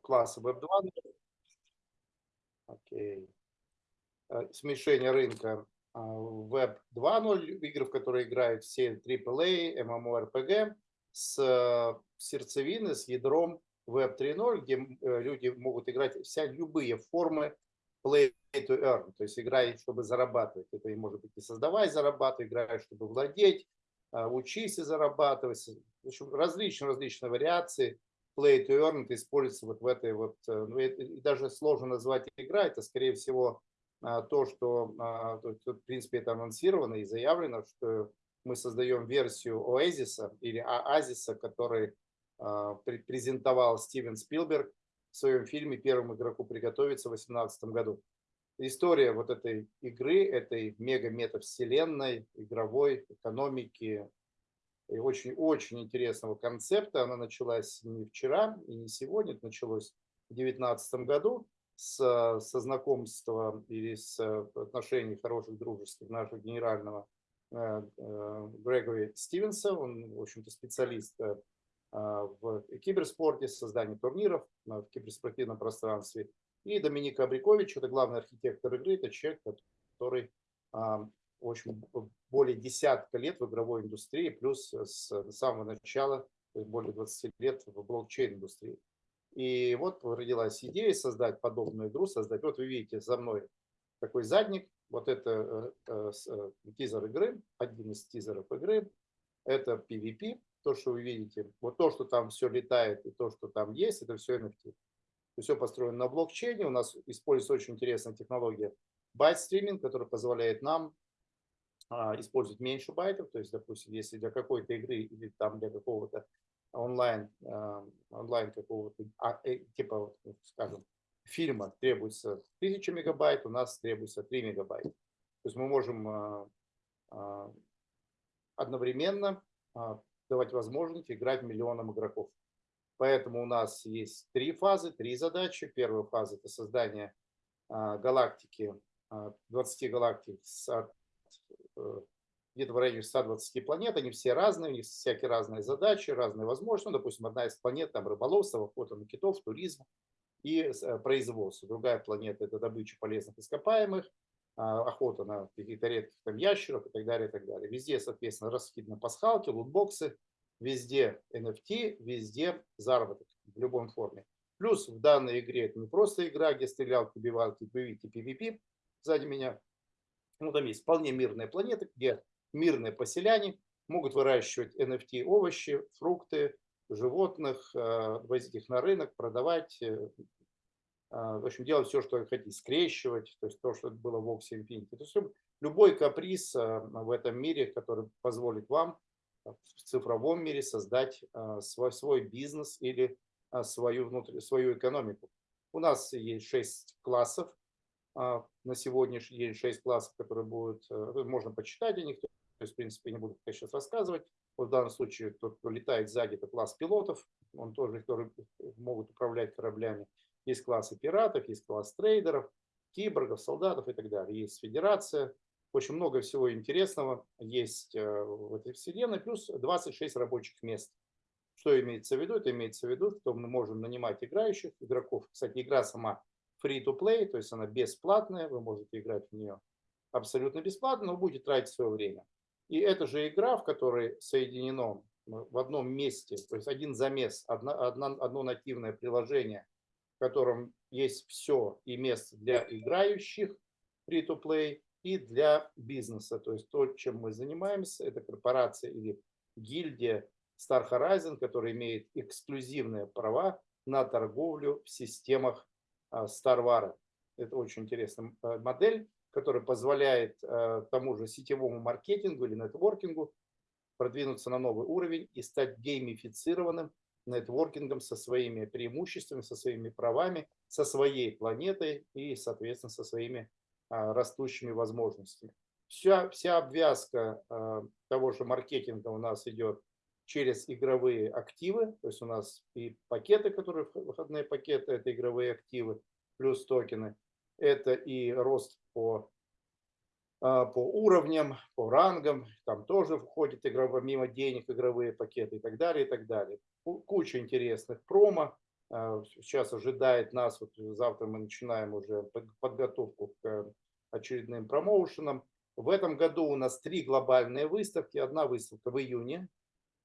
класса Web 2. Окей. Э, смешение рынка а, Web 2.0, игры, в которые играют все AAA, MMORPG, с э, сердцевины, с ядром Web 3.0, где э, люди могут играть вся любые формы play to earn, то есть играть, чтобы зарабатывать. Это может быть и создавай, зарабатывай, играешь, чтобы владеть, а, учись и зарабатывать. В общем, различные, различные вариации play to earn это используется вот в этой вот, э, ну, и даже сложно назвать игра, это скорее всего а, то, что, а, в принципе, это анонсировано и заявлено, что мы создаем версию Oasis или Оазиса, который презентовал Стивен Спилберг в своем фильме «Первому игроку приготовиться» в 2018 году. История вот этой игры, этой мега-метавселенной, игровой экономики, очень-очень интересного концепта. Она началась не вчера и не сегодня, это началось в 2019 году с, со знакомства или с отношений хороших, дружеских нашего генерального э, э, Грегори Стивенса. Он, в общем-то, специалист э, в киберспорте, создании турниров в киберспортивном пространстве. И Доминика Абрикович, это главный архитектор игры, это человек, который общем, более десятка лет в игровой индустрии, плюс с самого начала, более 20 лет в блокчейн-индустрии. И вот родилась идея создать подобную игру, создать. Вот вы видите за мной такой задник, вот это э, э, тизер игры, один из тизеров игры, это PvP, то, что вы видите, вот то, что там все летает и то, что там есть, это все NFT. Все построено на блокчейне, у нас используется очень интересная технология byte streaming, которая позволяет нам использовать меньше байтов, то есть, допустим, если для какой-то игры или там для какого-то онлайн, а, онлайн какого-то, а, э, типа, ну, скажем, фильма требуется 1000 мегабайт, у нас требуется 3 мегабайта. То есть мы можем одновременно давать возможность играть миллионам игроков. Поэтому у нас есть три фазы, три задачи. Первая фаза – это создание галактики, 20 галактик с где-то в районе 120 планет, они все разные, у них всякие разные задачи, разные возможности. Ну, допустим, одна из планет там рыболовство, охота на китов, туризм и э, производство. Другая планета – это добыча полезных ископаемых, а, охота на каких-то редких там ящеров и так далее, и так далее. Везде, соответственно, раскиданы пасхалки, лутбоксы, везде NFT, везде заработок в любом форме. Плюс в данной игре это не просто игра, где стрелялки, убивалки, видите PvP сзади меня, ну, там есть вполне мирные планеты, где мирные поселяне могут выращивать NFT овощи, фрукты, животных, э, возить их на рынок, продавать, э, э, в общем, делать все, что хотите, скрещивать, то есть то, что было в Oxy Infinity. То есть любой каприз в этом мире, который позволит вам в цифровом мире создать свой, свой бизнес или свою, внутрь, свою экономику. У нас есть шесть классов на сегодняшний день 6 классов, которые будут, э, можно почитать о них, то есть, в принципе, не буду сейчас рассказывать. Вот в данном случае тот, кто летает сзади, это класс пилотов, он тоже, которые могут управлять кораблями. Есть классы пиратов, есть класс трейдеров, киборгов, солдатов и так далее. Есть федерация, очень много всего интересного есть э, в этой вселенной, плюс 26 рабочих мест. Что имеется в виду? Это имеется в виду, что мы можем нанимать играющих игроков. Кстати, игра сама free-to-play, то есть она бесплатная, вы можете играть в нее абсолютно бесплатно, но будете тратить свое время. И это же игра, в которой соединено в одном месте, то есть один замес, одно, одно, одно нативное приложение, в котором есть все и место для играющих free-to-play и для бизнеса. То есть то, чем мы занимаемся, это корпорация или гильдия Star Horizon, которая имеет эксклюзивные права на торговлю в системах Старвара. Это очень интересная э, модель, которая позволяет э, тому же сетевому маркетингу или нетворкингу продвинуться на новый уровень и стать геймифицированным нетворкингом со своими преимуществами, со своими правами, со своей планетой и, соответственно, со своими а, растущими возможностями. Вся, вся обвязка э, того же маркетинга у нас идет через игровые активы, то есть у нас и пакеты, которые выходные пакеты, это игровые активы, плюс токены, это и рост по, а, по уровням, по рангам, там тоже входит игровые, мимо денег игровые пакеты и так далее, и так далее. Куча интересных промо, э, сейчас ожидает нас, вот завтра мы начинаем уже подготовку к очередным промоушенам. В этом году у нас три глобальные выставки. Одна выставка в июне,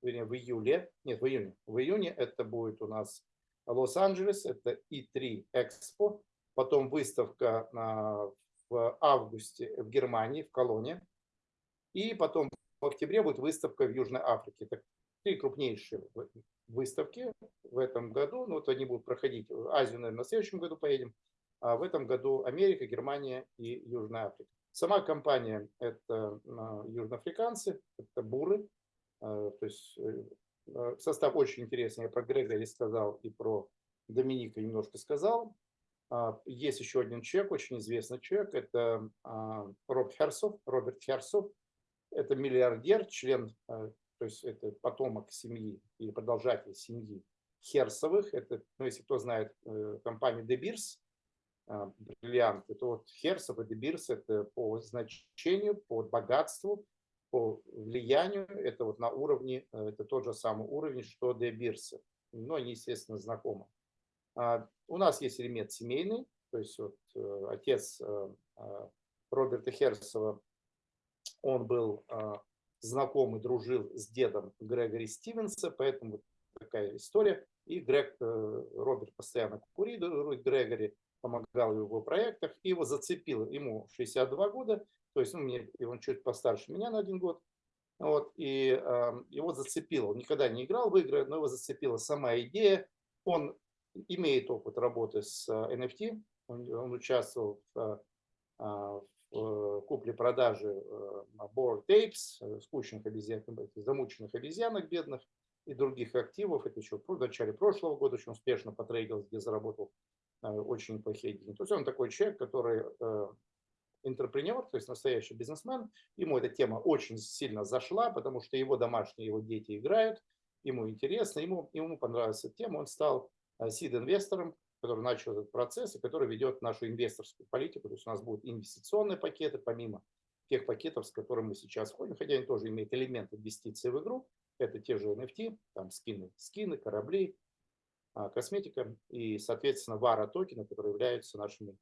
вернее, в июле, нет, в июне. В июне это будет у нас Лос-Анджелес, это И3 Экспо. Потом выставка в августе в Германии, в Колоне. И потом в октябре будет выставка в Южной Африке. Это три крупнейшие выставки в этом году. Ну, вот они будут проходить. Азию, наверное, в следующем году поедем. А в этом году Америка, Германия и Южная Африка. Сама компания – это а, южноафриканцы, это буры. А, то есть э, состав очень интересный. Я про Грегори сказал и про Доминика немножко сказал. Есть еще один человек, очень известный человек, это Роб Херсов, Роберт Херсов. Это миллиардер, член, то есть это потомок семьи или продолжатель семьи Херсовых. Это, ну, если кто знает э, компанию De Beers, э, бриллиант, это вот Херсов и Beers, это по значению, по богатству, по влиянию, это вот на уровне, это тот же самый уровень, что De Beers. Но они, естественно, знакомы. А, у нас есть элемент семейный, то есть вот отец Роберта Херсова он был а, знаком и дружил с дедом Грегори Стивенса, поэтому такая история. И Грег, э, Роберт постоянно курирует Грегори, помогал в его проектах, и его зацепил, ему 62 года, то есть ну, мне, он чуть постарше меня на один год, вот, и э, его зацепило, он никогда не играл в игры, но его зацепила сама идея, он имеет опыт работы с NFT, он, он участвовал в, в Э, купли-продажи э, board apes, э, скучных обезьян, замученных обезьянок бедных и других активов. Это еще в начале прошлого года очень успешно потрейдил, где заработал очень неплохие деньги. То есть он такой человек, который интерпренер, то есть настоящий бизнесмен. Ему эта тема очень сильно зашла, потому что его домашние, его дети играют, ему интересно, ему, ему понравилась эта тема. Он стал сид-инвестором который начал этот процесс и который ведет нашу инвесторскую политику. То есть у нас будут инвестиционные пакеты, помимо тех пакетов, с которыми мы сейчас входим, хотя они тоже имеют элемент инвестиций в игру. Это те же NFT, там скины, скины, корабли, а, косметика и, соответственно, вара токены, которые являются нашими,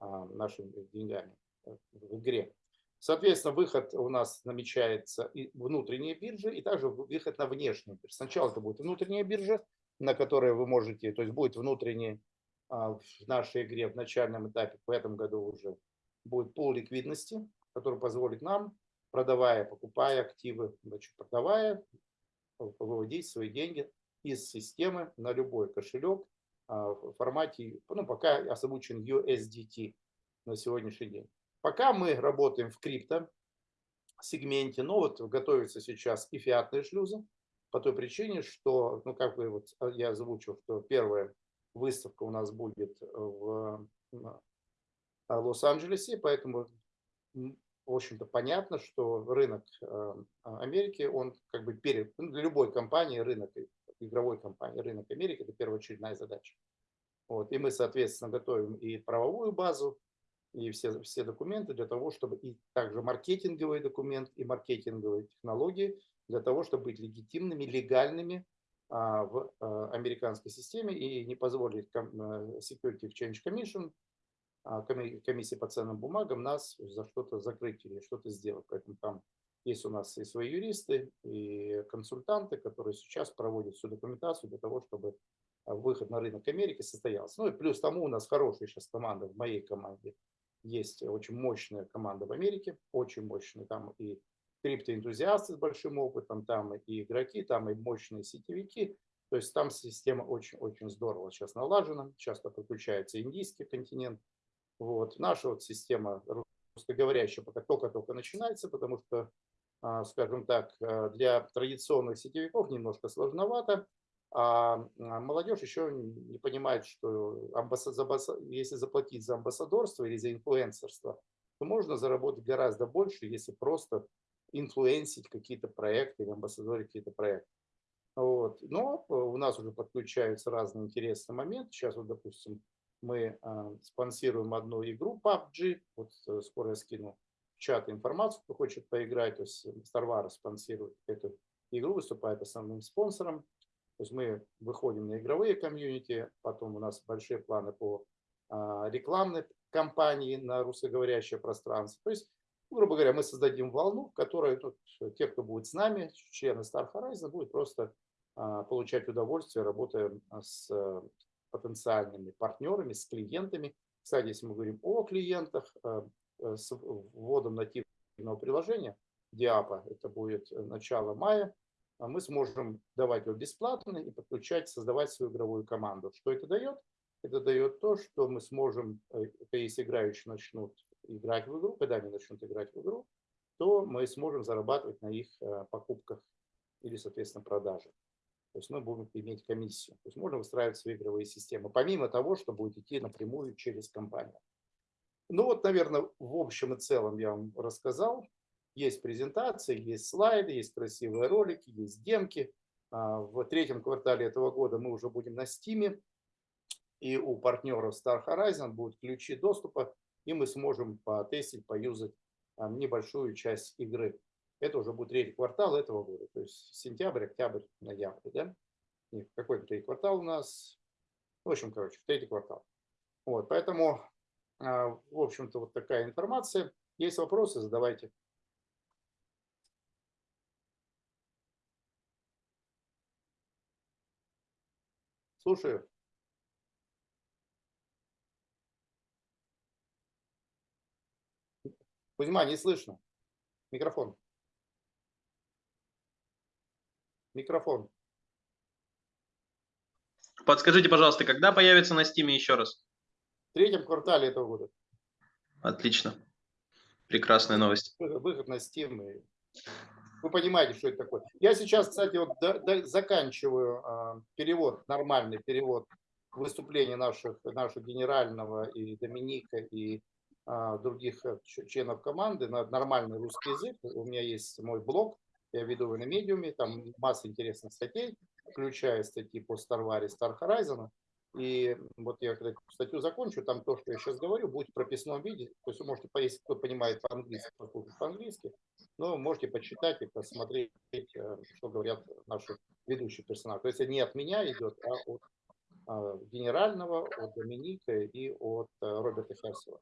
а, нашими деньгами э, в игре. Соответственно, выход у нас намечается и внутренние биржи, и также выход на внешние биржи. Сначала это будет внутренняя биржа, на которой вы можете, то есть будет внутренний а, в нашей игре в начальном этапе в этом году уже будет пол ликвидности, который позволит нам, продавая, покупая активы, значит, продавая, выводить свои деньги из системы на любой кошелек а, в формате, ну, пока озвучен USDT на сегодняшний день. Пока мы работаем в крипто сегменте, но вот готовится сейчас и фиатные шлюзы, по той причине, что, ну, как бы вот я озвучил, что первое, выставка у нас будет в Лос-Анджелесе, поэтому, в общем-то, понятно, что рынок э, Америки, он как бы перед, ну, для любой компании рынок, игровой компании, рынок Америки – это первоочередная задача. Вот, и мы, соответственно, готовим и правовую базу, и все, все документы для того, чтобы и также маркетинговый документ, и маркетинговые технологии для того, чтобы быть легитимными, легальными а, в а, американской системе и не позволить э, Security Exchange Commission, а, комиссии по ценным бумагам, нас за что-то закрыть или что-то сделать. Поэтому там есть у нас и свои юристы, и консультанты, которые сейчас проводят всю документацию для того, чтобы выход на рынок Америки состоялся. Ну и плюс тому у нас хорошая сейчас команда в моей команде. Есть очень мощная команда в Америке, очень мощная. Там и криптоэнтузиасты с большим опытом, там и игроки, там и мощные сетевики. То есть там система очень-очень здорово сейчас налажена. Часто подключается индийский континент. Вот. Наша вот система русскоговорящая пока только-только начинается, потому что, а, скажем так, а, для традиционных сетевиков немножко сложновато. А, а молодежь еще не понимает, что если заплатить за амбассадорство или за инфлюенсерство, то можно заработать гораздо больше, если просто инфлюенсить какие-то проекты или амбассадорить какие-то проекты. Вот. Но э, у нас уже подключаются разные интересные моменты. Сейчас вот, допустим, мы э, спонсируем одну игру PUBG. Вот э, скоро я скину в чат информацию, кто хочет поиграть. То есть Старвара спонсирует эту игру, выступает основным спонсором. То есть мы выходим на игровые комьюнити, потом у нас большие планы по а, рекламной кампании на русскоговорящее пространство. То есть, грубо говоря, мы создадим волну, в которой тут, те, кто будет с нами, члены Star Horizon, будут просто а, получать удовольствие, работая с потенциальными партнерами, с клиентами. Кстати, если мы говорим о клиентах, с вводом нативного приложения Диапа, это будет начало мая, а мы сможем давать его бесплатно и подключать, создавать свою игровую команду. Что это дает? Это дает то, что мы сможем, э, если играющие начнут играть в игру, когда они начнут играть в игру, то мы сможем зарабатывать на их э, покупках или, соответственно, продаже. То есть мы будем иметь комиссию. То есть можно выстраивать свои игровые системы, помимо того, что будет идти напрямую через компанию. Ну вот, наверное, в общем и целом я вам рассказал. Есть презентации, есть слайды, есть красивые ролики, есть демки. А, в третьем квартале этого года мы уже будем на Steam, и у партнеров Star Horizon будут ключи доступа, и мы сможем потестить, поюзать а, небольшую часть игры. Это уже будет третий квартал этого года, то есть сентябрь, октябрь, ноябрь, да? Нет, какой третий квартал у нас? В общем, короче, третий квартал. Вот, поэтому, а, в общем-то, вот такая информация. Есть вопросы, задавайте. Слушаю. Кузьма, не слышно. Микрофон. Микрофон. Подскажите, пожалуйста, когда появится на Steam еще раз? В третьем квартале этого года. Отлично. Прекрасная новость. Выход на Steam и вы понимаете, что это такое. Я сейчас, кстати, вот до, до, заканчиваю э, перевод, нормальный перевод выступления наших, нашего генерального и Доминика, и э, других членов команды на нормальный русский язык. У меня есть мой блог, я веду его на медиуме, там масса интересных статей, включая статьи по Старваре, Star Horizon. И вот я когда статью закончу, там то, что я сейчас говорю, будет в прописном виде. То есть вы можете, если кто понимает по-английски, послушать по-английски, но можете почитать и посмотреть, э, что говорят наши ведущие персонажи. То есть не от меня идет, а от а, генерального, от Доминика и от э, Роберта Херсела.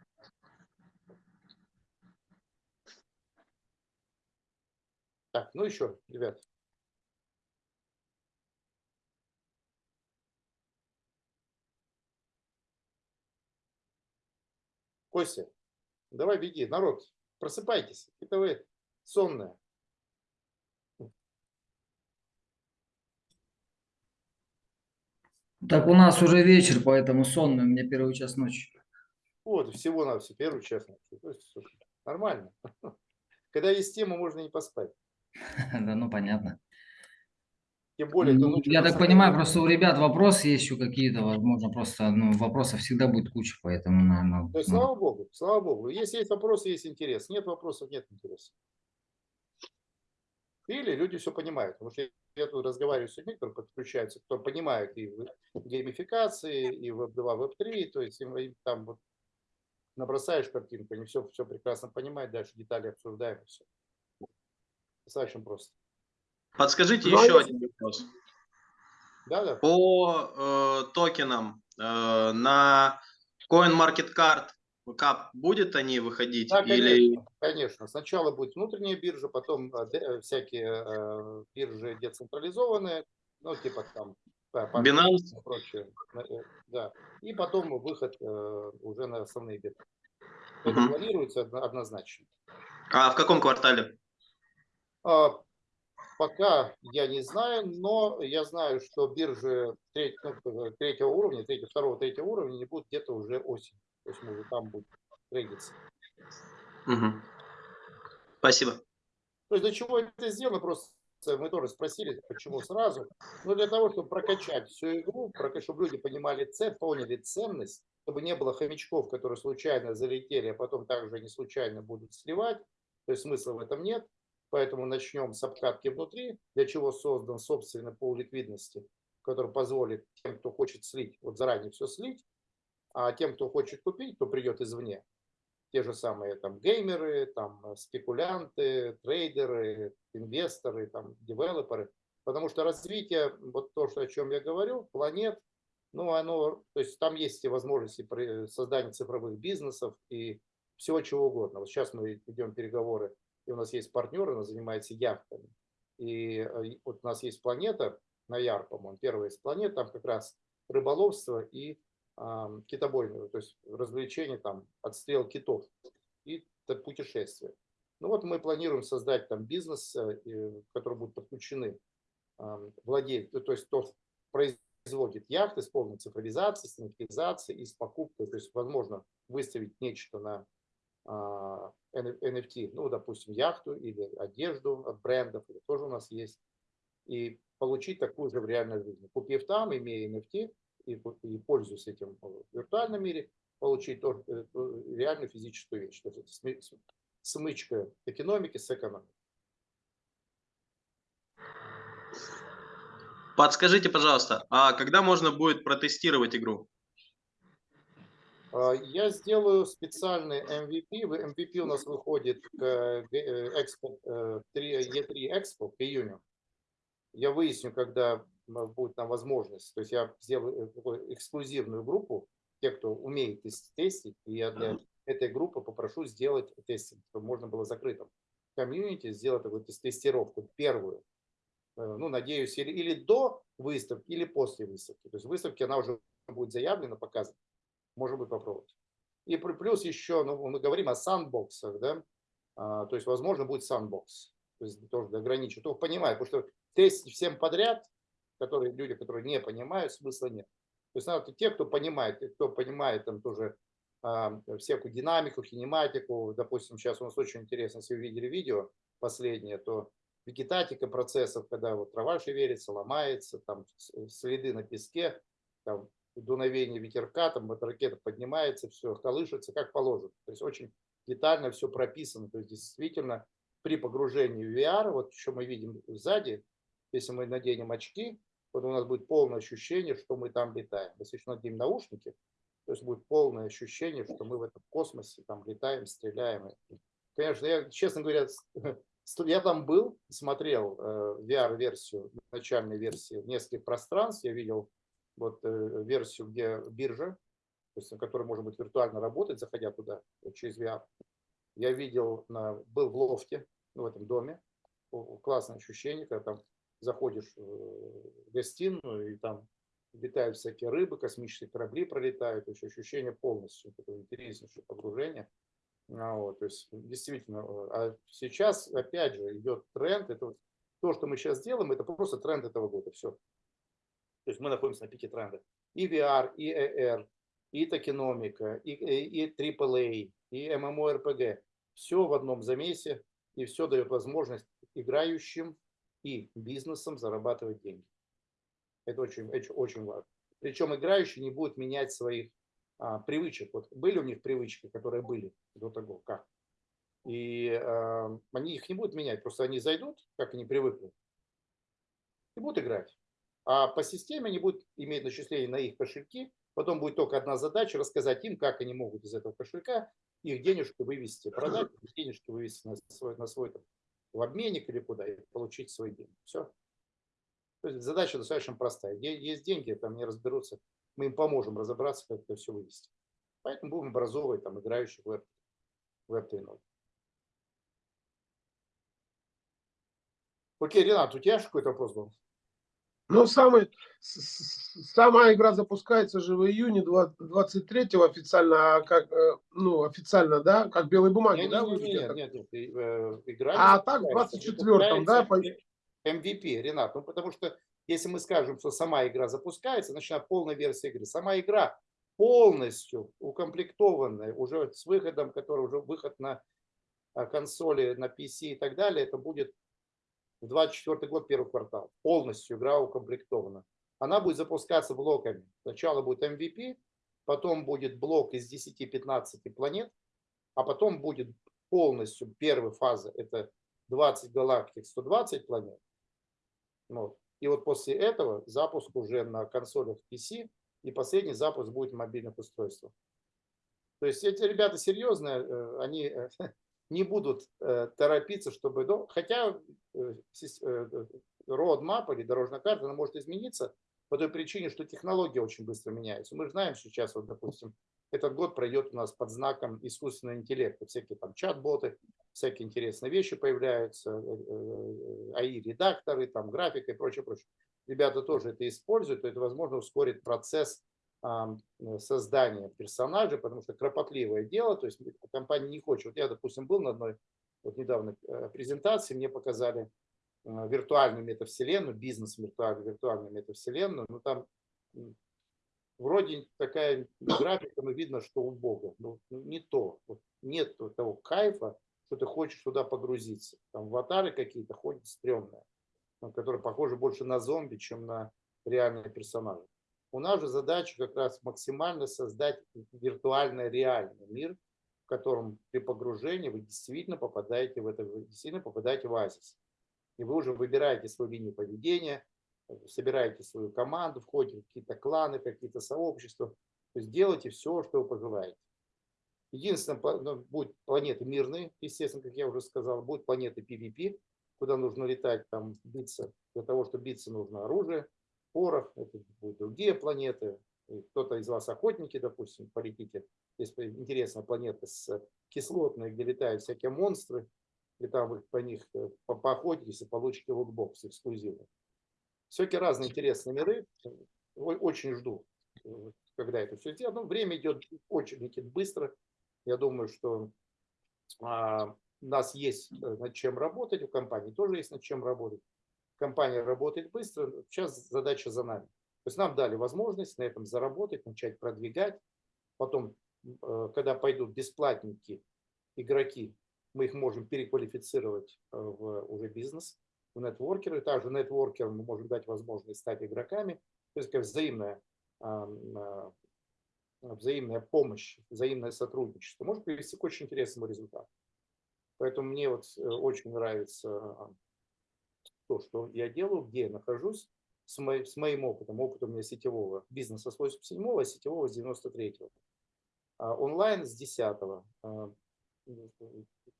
Так, ну еще, ребят. Костя, давай беги, народ, просыпайтесь. Это вы сонная. Так у нас уже вечер, поэтому сонный, у меня первый час ночи. Вот, всего на все, первый час ночи. То есть, слушай, нормально. Когда есть тема, можно не поспать. Да, ну понятно. Тем более, ну, я так понимаю, просто у ребят вопросы есть еще какие-то, возможно, просто ну, вопросов всегда будет куча, поэтому, наверное... То есть, ну... слава богу, слава богу. Если есть вопросы, есть интерес. Нет вопросов, нет интереса. Или люди все понимают. Потому что я тут разговариваю с людьми, которые подключаются, кто понимают и в геймификации, и в Web2, Web3, то есть им, им там вот набросаешь картинку, они все, все прекрасно понимают, дальше детали обсуждаем, и все. Достаточно просто. Подскажите Но ну, а еще один вопрос. Да, да. По э, токенам э, на CoinMarketCard как будет они выходить? Да, конечно, или... конечно. Сначала будет внутренняя биржа, потом э, э, всякие э, биржи децентрализованные, ну, типа там Binance и прочее. Да. И потом выход уже на основные биржи. Это угу. планируется однозначно. А в каком квартале? А, пока я не знаю, но я знаю, что биржи третьего, ну, третьего уровня, третьего, второго, третьего уровня не будут где-то уже осенью. То есть мы там будем трейдиться. Угу. Спасибо. То есть для чего это сделано, просто мы тоже спросили, почему сразу. Ну, для того, чтобы прокачать всю игру, чтобы люди понимали цен, поняли ценность, чтобы не было хомячков, которые случайно залетели, а потом также не случайно будут сливать. То есть смысла в этом нет. Поэтому начнем с обкатки внутри, для чего создан собственно пол ликвидности, который позволит тем, кто хочет слить, вот заранее все слить, а тем, кто хочет купить, кто придет извне, те же самые там геймеры, там спекулянты, трейдеры, инвесторы, там девелоперы, Потому что развитие, вот то, что, о чем я говорю, планет, ну, оно, то есть там есть и возможности при создании цифровых бизнесов и всего чего угодно. Вот сейчас мы ведем переговоры, и у нас есть партнер, он занимается яхтами. И э, вот у нас есть планета, на Яр, по-моему, первая из планет, там как раз рыболовство и э, китобойное, то есть развлечение, там, отстрел китов и путешествия. Ну вот мы планируем создать там бизнес, э, который будет подключены э, владельцы, то есть тот производит яхты с полной цифровизацией, стандартизацией и с покупкой, то есть возможно выставить нечто на NFT, ну, допустим, яхту или одежду от брендов, это тоже у нас есть, и получить такую же в реальной жизни. Купив там, имея NFT и, и пользуясь этим в виртуальном мире, получить э, реальную физическую вещь. То есть это смычка экономики с экономикой. Подскажите, пожалуйста, а когда можно будет протестировать игру? А, я сделаю специальный MVP. MVP у нас выходит к Expo, 3, E3 Expo к июню. Я выясню, когда будет там возможность. То есть я сделаю э, эксклюзивную группу, те, кто умеет тестить, и я для этой группы попрошу сделать тестинг, чтобы можно было закрытым комьюнити сделать такую тестировку, первую. Э, ну, надеюсь, или, или до выставки, или после выставки. То есть выставки она уже будет заявлена, показана может быть, попробовать. И плюс еще, ну, мы говорим о сандбоксах, да, а, то есть, возможно, будет сандбокс, то есть тоже ограничить. Кто понимает, потому что тестить всем подряд, которые люди, которые не понимают, смысла нет. То есть надо те, кто понимает, кто понимает там тоже а, всякую динамику, кинематику, допустим, сейчас у нас очень интересно, если вы видели видео последнее, то вегетатика процессов, когда вот трава шевелится, ломается, там следы на песке, там дуновение ветерка, там эта ракета поднимается, все колышется, как положено. То есть очень детально все прописано. То есть действительно при погружении в VR, вот что мы видим сзади, если мы наденем очки, вот у нас будет полное ощущение, что мы там летаем. Если еще наденем наушники, то есть будет полное ощущение, что мы в этом космосе там летаем, стреляем. Конечно, я, честно говоря, я там был, смотрел э, VR-версию, начальной версии нескольких пространств, я видел вот э, версию, где биржа, то есть на которой можно будет виртуально работать, заходя туда через VR. Я видел, на, был в лофте, ну, в этом доме, классное ощущение, когда там заходишь в гостиную, и там летают всякие рыбы, космические корабли пролетают, еще ощущение полностью, такое интереснейшее погружение. А вот, то есть действительно, а сейчас опять же идет тренд, это вот, то, что мы сейчас делаем, это просто тренд этого года, все. То есть мы находимся на пике тренда. И VR, и AR, и токеномика, и, и, и AAA, и MMORPG. Все в одном замесе, и все дает возможность играющим и бизнесам зарабатывать деньги. Это очень, это очень важно. Причем играющие не будут менять своих а, привычек. Вот были у них привычки, которые были до того, как. И а, они их не будут менять, просто они зайдут, как они привыкли, и будут играть. А по системе они будут иметь начисление на их кошельки. Потом будет только одна задача рассказать им, как они могут из этого кошелька их денежки вывести, продать, денежки вывести на свой, на свой там, в обменник или куда, и получить свои деньги. Все. То есть задача достаточно простая. Есть деньги, там не разберутся. Мы им поможем разобраться, как это все вывести. Поэтому будем образовывать там играющих веб, веб 3.0. Окей, Ренат, у тебя какой-то вопрос был? Ну, самый, сама игра запускается же в июне 23 официально, а как, э, ну, официально, да, как белые бумаги, нет, да? Нет, нет, нет, нет, э, игра А так в 24-м, да? MVP, Ренат, ну, потому что если мы скажем, что сама игра запускается, начинает полная версия игры. Сама игра полностью укомплектованная, уже с выходом, который уже выход на а, консоли, на PC и так далее, это будет в 24 год, первый квартал. Полностью игра укомплектована. Она будет запускаться блоками. Сначала будет MVP, потом будет блок из 10-15 планет, а потом будет полностью первая фаза, это 20 галактик, 120 планет. Вот. И вот после этого запуск уже на консолях PC, и последний запуск будет в мобильных устройствах. То есть эти ребята серьезные, э, они э, не будут э, торопиться, чтобы... Ну, хотя э, э, roadmap или дорожная карта, она может измениться по той причине, что технологии очень быстро меняются. Мы знаем сейчас, вот, допустим, этот год пройдет у нас под знаком искусственного интеллекта. Всякие там чат-боты, всякие интересные вещи появляются, AI-редакторы, там графика и прочее, прочее. Ребята тоже это используют, то это, возможно, ускорит процесс создания персонажей, потому что кропотливое дело, то есть компания не хочет. Вот я, допустим, был на одной вот недавно э, презентации, мне показали э, виртуальную метавселенную, бизнес виртуальную, виртуальную метавселенную, но там вроде такая графика, но видно, что у Бога. Ну, не то. Вот нет того кайфа, что ты хочешь туда погрузиться. Там аватары какие-то ходят стрёмные, которые похожи больше на зомби, чем на реальные персонажи. У нас же задача как раз максимально создать виртуально реальный мир, в котором при погружении вы действительно попадаете в это, действительно попадаете в оазис. И вы уже выбираете свою линию поведения, собираете свою команду, входите в какие-то кланы, какие-то сообщества. То есть делайте все, что вы пожелаете. Единственное, ну, будут планеты мирные, естественно, как я уже сказал, будут планеты PvP, куда нужно летать, там биться. Для того, чтобы биться, нужно оружие, порох, это будут другие планеты. Кто-то из вас охотники, допустим, полетите. Есть интересная планета с кислотной, где летают всякие монстры, и там вы по них э, поохотитесь и получите лутбокс эксклюзивный. Всякие разные интересные миры. Очень жду, э, когда это все сделано. Но время идет очень летит быстро. Я думаю, что а, у нас есть э, над чем работать, у компании тоже есть над чем работать. Компания работает быстро, сейчас задача за нами. То есть нам дали возможность на этом заработать, начать продвигать. Потом, э, когда пойдут бесплатники, игроки, мы их можем переквалифицировать в уже бизнес в нетворкеры. Также нетворкерам мы можем дать возможность стать игроками. То есть как взаимная, а, взаимная помощь, взаимное сотрудничество может привести к очень интересному результату. Поэтому мне вот э, очень нравится то, что я делаю, где я нахожусь, с, мой, с моим опытом, опытом у меня сетевого бизнеса с 87-го, а сетевого с 93-го. А онлайн с 10-го.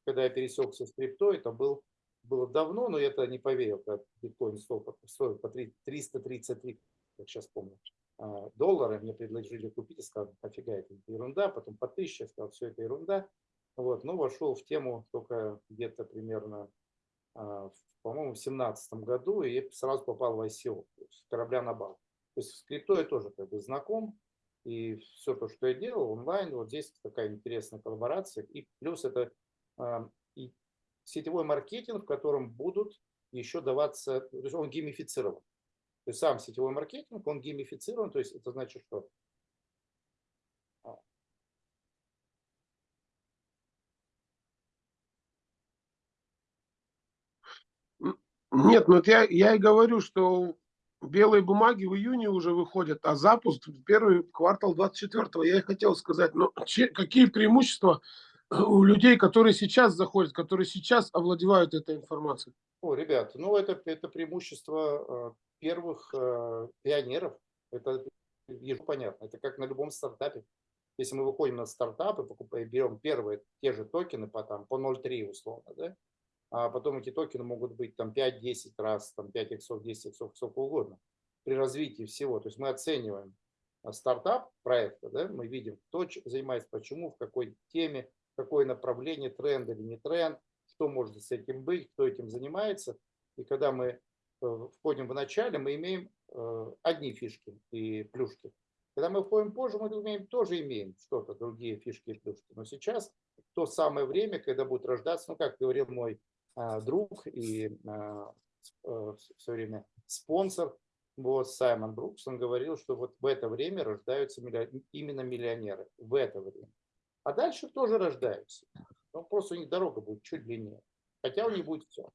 Когда я пересекся с криптой, это был было давно, но я это не поверил, когда биткоин стоил, по 333, как сейчас помню, а, доллара. Мне предложили купить и сказал, офига, это ерунда. Потом по 1000 я сказал, все это ерунда. Вот, но вошел в тему только где-то примерно, а, по-моему, в 2017 году и сразу попал в ICO, есть корабля на бал. То есть с крипто я тоже как бы знаком, и все то, что я делал онлайн, вот здесь такая интересная коллаборация. И плюс это а, и сетевой маркетинг, в котором будут еще даваться, то есть он геймифицирован. То есть сам сетевой маркетинг, он геймифицирован, то есть это значит, что а. Нет, ну вот я, я и говорю, что белые бумаги в июне уже выходят, а запуск первый квартал 24-го. Я и хотел сказать, но че, какие преимущества у людей, которые сейчас заходят, которые сейчас овладевают этой информацией? О, ребята, ну это, это преимущество э, первых э, пионеров. Это понятно. Это как на любом стартапе. Если мы выходим на стартапы, покупаем, берем первые те же токены по, там, по 0,3 условно, да? А потом эти токены могут быть там 5-10 раз, там 5 иксов, 10 иксов, сколько угодно при развитии всего. То есть мы оцениваем э, стартап проекта, да? мы видим, кто занимается, почему, в какой теме, какое направление, тренд или не тренд, что может с этим быть, кто этим занимается. И когда мы э, входим в начале, мы имеем э, одни фишки и плюшки. Когда мы входим позже, мы имеем, тоже имеем что-то, другие фишки и плюшки. Но сейчас то самое время, когда будет рождаться, ну, как говорил мой а, друг и а, в свое время спонсор, вот Саймон Брукс, он говорил, что вот в это время рождаются именно миллионеры, в это время. А дальше тоже рождаются. Но просто у них дорога будет чуть длиннее. Хотя у них будет все.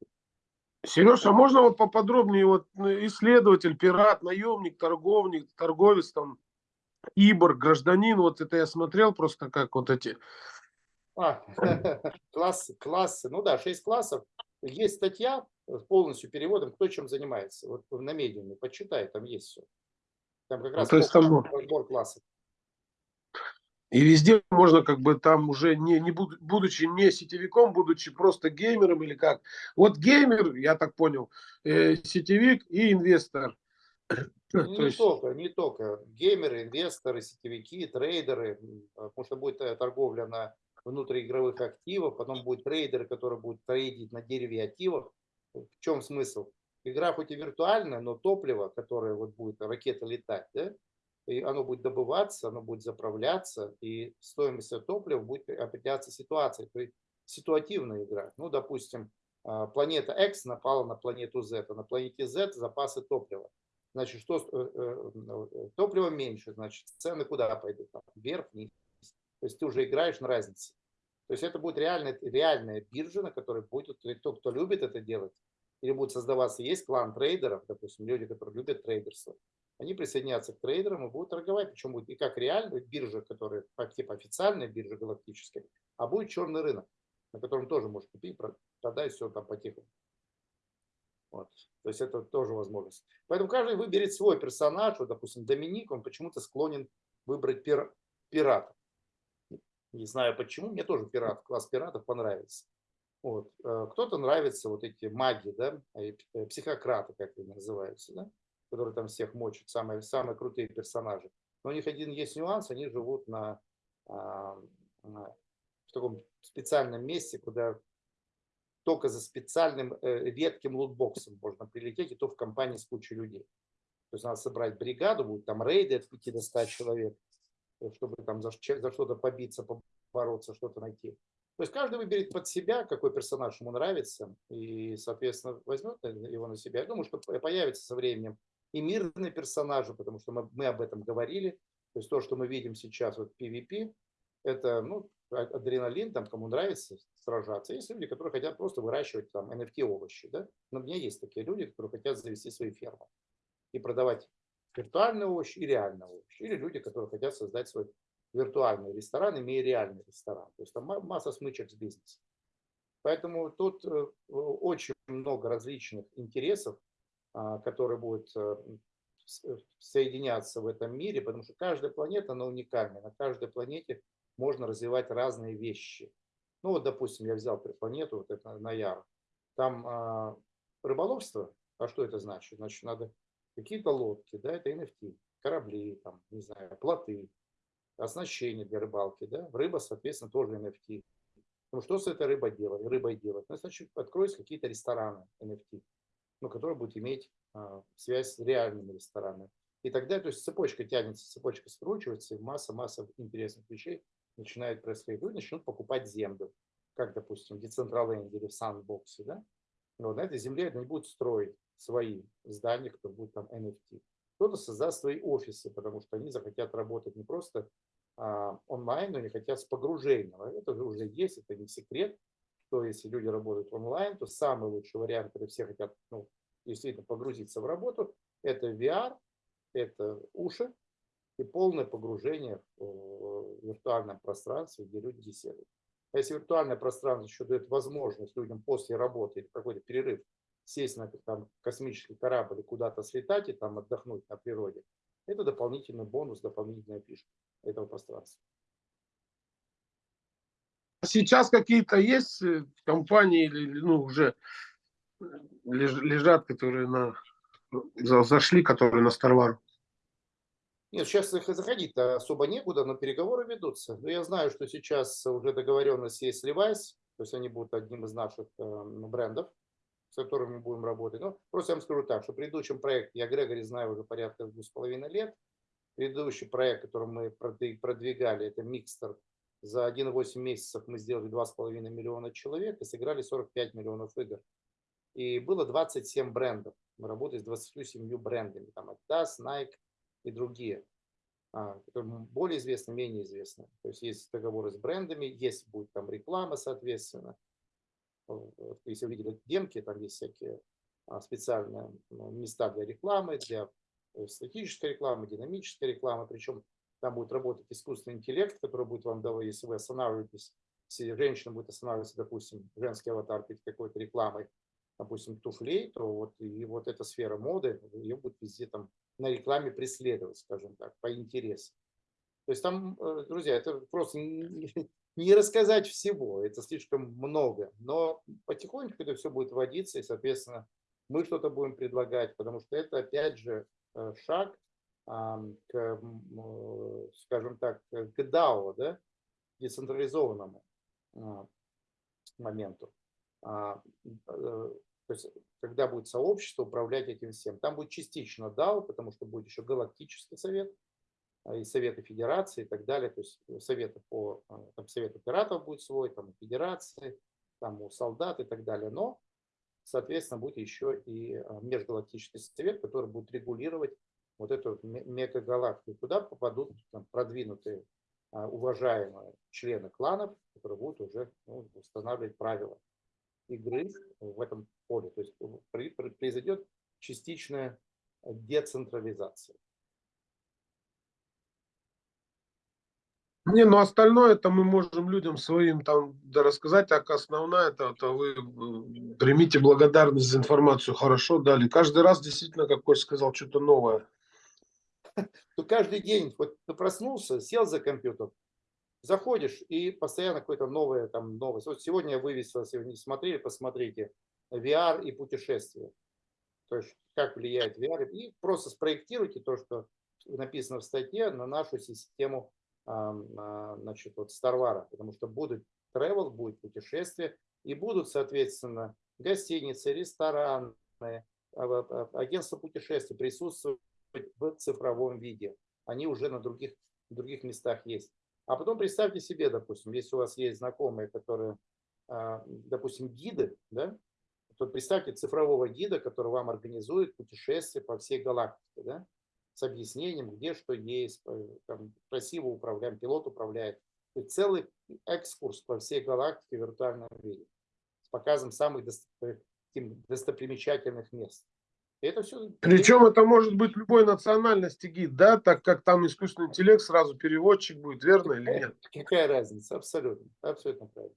Сережа, а можно вот поподробнее, вот ну, исследователь, пират, наемник, торговник, торговец, там, ибор, гражданин, вот это я смотрел просто как вот эти. А, классы, классы, ну да, шесть классов. Есть статья с полностью переводом, кто чем занимается. Вот на медиуме, почитай, там есть все. Там как раз ну, то есть там... разбор классов. И везде можно как бы там уже не, не буд- будучи не сетевиком, будучи просто геймером или как. Вот геймер, я так понял, э, сетевик и инвестор. Ну, То Не есть- только, не только. Геймеры, инвесторы, сетевики, трейдеры, потому что будет э, торговля на внутриигровых активах, потом будут трейдеры, которые будут трейдить на деривативах. В чем смысл? Игра хоть и виртуальная, но топливо, которое вот будет ракета летать, да, и оно будет добываться, оно будет заправляться, и стоимость топлива будет определяться ситуацией. То есть ситуативная игра. Ну, допустим, а, планета X напала на планету Z, а на планете Z запасы топлива. Значит, что э, э, э, топлива меньше, значит, цены куда пойдут? Вверх, вниз. То есть ты уже играешь на разнице. То есть это будет реальная, реальная биржа, на которой будет кто, кто любит это делать, или будет создаваться, есть клан трейдеров, допустим, люди, которые любят трейдерство, они присоединятся к трейдерам и будут торговать, причем будет и как реальная биржа, которая типа официальная биржа галактическая, а будет черный рынок, на котором тоже можно купить, про- продать все там по-тихому. Вот. То есть это тоже возможность. Поэтому каждый выберет свой персонаж. Вот, допустим, Доминик, он почему-то склонен выбрать пир- пирата. Не знаю почему, мне тоже пират, класс пиратов понравится. Вот. э, Кто-то нравится вот эти маги, да, э, п- психократы, как они называются, да, которые там всех мочат, самые, самые крутые персонажи. Но у них один есть нюанс, они живут на, а, на- в таком специальном месте, куда только за специальным э, редким лутбоксом можно прилететь, и то в компании с кучей людей. То есть надо собрать бригаду, будет там рейды от 5 до 100 человек, э, чтобы там за, за что-то побиться, побороться, что-то найти. То есть каждый выберет под себя, какой персонаж ему нравится, и, соответственно, возьмет его на себя. Я думаю, что по- появится со временем и мирные персонажи, потому что мы, мы об этом говорили. То есть то, что мы видим сейчас, вот PvP, это ну, а- адреналин, там, кому нравится сражаться. Есть люди, которые хотят просто выращивать там NFT овощи. Да? Но у меня есть такие люди, которые хотят завести свои фермы и продавать виртуальные овощи и реальные овощи. Или люди, которые хотят создать свой виртуальный ресторан, имея реальный ресторан. То есть там ма- масса смычек с бизнесом. Поэтому тут э, очень много различных интересов, а, которые будут э, э, соединяться в этом мире, потому что каждая планета, она уникальна. На каждой планете можно развивать разные вещи. Ну вот, допустим, я взял планету, вот это Наяр. Там а, рыболовство, а что это значит? Значит, надо какие-то лодки, да, это NFT, корабли, там, не знаю, плоты, оснащение для рыбалки, да, рыба, соответственно, тоже NFT. Ну, что с этой рыбой делать? Рыбой делать? Ну, значит, откроются какие-то рестораны NFT, ну, которые будут иметь а, связь с реальными ресторанами. И тогда, то есть цепочка тянется, цепочка скручивается, и масса-масса интересных вещей начинает происходить. Люди начнут покупать землю, как, допустим, в Decentraland или в Sandbox, да? Но вот на этой земле они будут строить свои здания, кто будет там NFT. Кто-то создаст свои офисы, потому что они захотят работать не просто а, онлайн, но они хотят с погружением. А Это уже есть, это не секрет, что если люди работают онлайн, то самый лучший вариант, когда все хотят ну, действительно погрузиться в работу, это VR, это уши и полное погружение в э, виртуальном пространстве, где люди беседуют. А если виртуальное пространство еще дает возможность людям после работы или какой-то перерыв сесть на там, космический корабль и куда-то слетать и там отдохнуть на природе, это дополнительный бонус, дополнительная фишка этого пространства. А Сейчас какие-то есть э, компании или ну, уже леж- лежат, которые на за- зашли, которые на Старвару? Нет, сейчас их заходить-то особо некуда, но переговоры ведутся. Но я знаю, что сейчас уже договоренность есть с Levi's, то есть они будут одним из наших э, брендов, с которыми мы будем работать. Ну, просто я вам скажу так, что в предыдущем проекте, я Грегори знаю уже порядка двух с половиной лет, предыдущий проект, который мы продвигали, это Микстер, за 1,8 месяцев мы сделали 2,5 миллиона человек и сыграли 45 миллионов игр. И было 27 брендов. Мы работали с 27 брендами. Там Adidas, Nike и другие. А, которые более известны, менее известны. То есть есть договоры с брендами, есть будет там реклама, соответственно. Вот, Если вы видели демки, там есть всякие а, специальные ну, места для рекламы, для э, статической рекламы, динамической рекламы. Причем там будет работать искусственный интеллект, который будет вам давать, если вы останавливаетесь, если женщина будет останавливаться, допустим, женский аватар перед какой-то рекламой, допустим, туфлей, то вот, и вот эта сфера моды, ее будет везде там на рекламе преследовать, скажем так, по интересам. То То есть там, э, друзья, это просто не рассказать всего, это слишком много. Но потихонечку это все будет вводиться, и, соответственно, мы что-то будем предлагать, потому что это, опять же, э, шаг к, э, скажем так, к DAO, да, децентрализованному а, моменту. А, э, То есть, когда будет сообщество управлять этим всем. Там будет частично DAO, потому что будет еще галактический совет, и советы федерации и так далее. То есть советы по, а, там совет операторов будет свой, там у федерации, там у солдат и так далее. Но, соответственно, будет еще и межгалактический совет, который будет регулировать вот эту ме- мегагалактику. Туда попадут там, продвинутые, уважаемые члены кланов, которые будут уже ну, устанавливать правила игры в этом поле. То есть произойдет частичная децентрализация. Не, ну остальное это мы можем людям своим там да, рассказать, так основная это, это вы примите благодарность за информацию, хорошо дали. Каждый раз действительно, как Кость сказал, что-то новое. то каждый день, вот ты проснулся, сел за компьютер, заходишь и постоянно какое-то новое там новость. Вот сегодня я вывесил, если вы не смотрели, посмотрите, VR и путешествия. То есть как влияет VR. И просто спроектируйте то, что написано в статье на нашу систему значит, вот Старвара, потому что будут travel, будет путешествие, и будут, соответственно, гостиницы, рестораны, а, а, агентства путешествий присутствовать в цифровом виде. Они уже на других, других местах есть. А потом представьте себе, допустим, если у вас есть знакомые, которые, а, допустим, гиды, да, то представьте цифрового гида, который вам организует путешествие по всей галактике, да, с объяснением, где что есть, э, там, красиво управляем, пилот управляет. Есть целый экскурс по всей галактике в виртуальном виде с показом самых достопримечательных мест. И это все Причем это может быть любой национальности гид, да, так как там искусственный интеллект сразу переводчик будет, верно или нет? Какая разница? Абсолютно. Абсолютно правильно.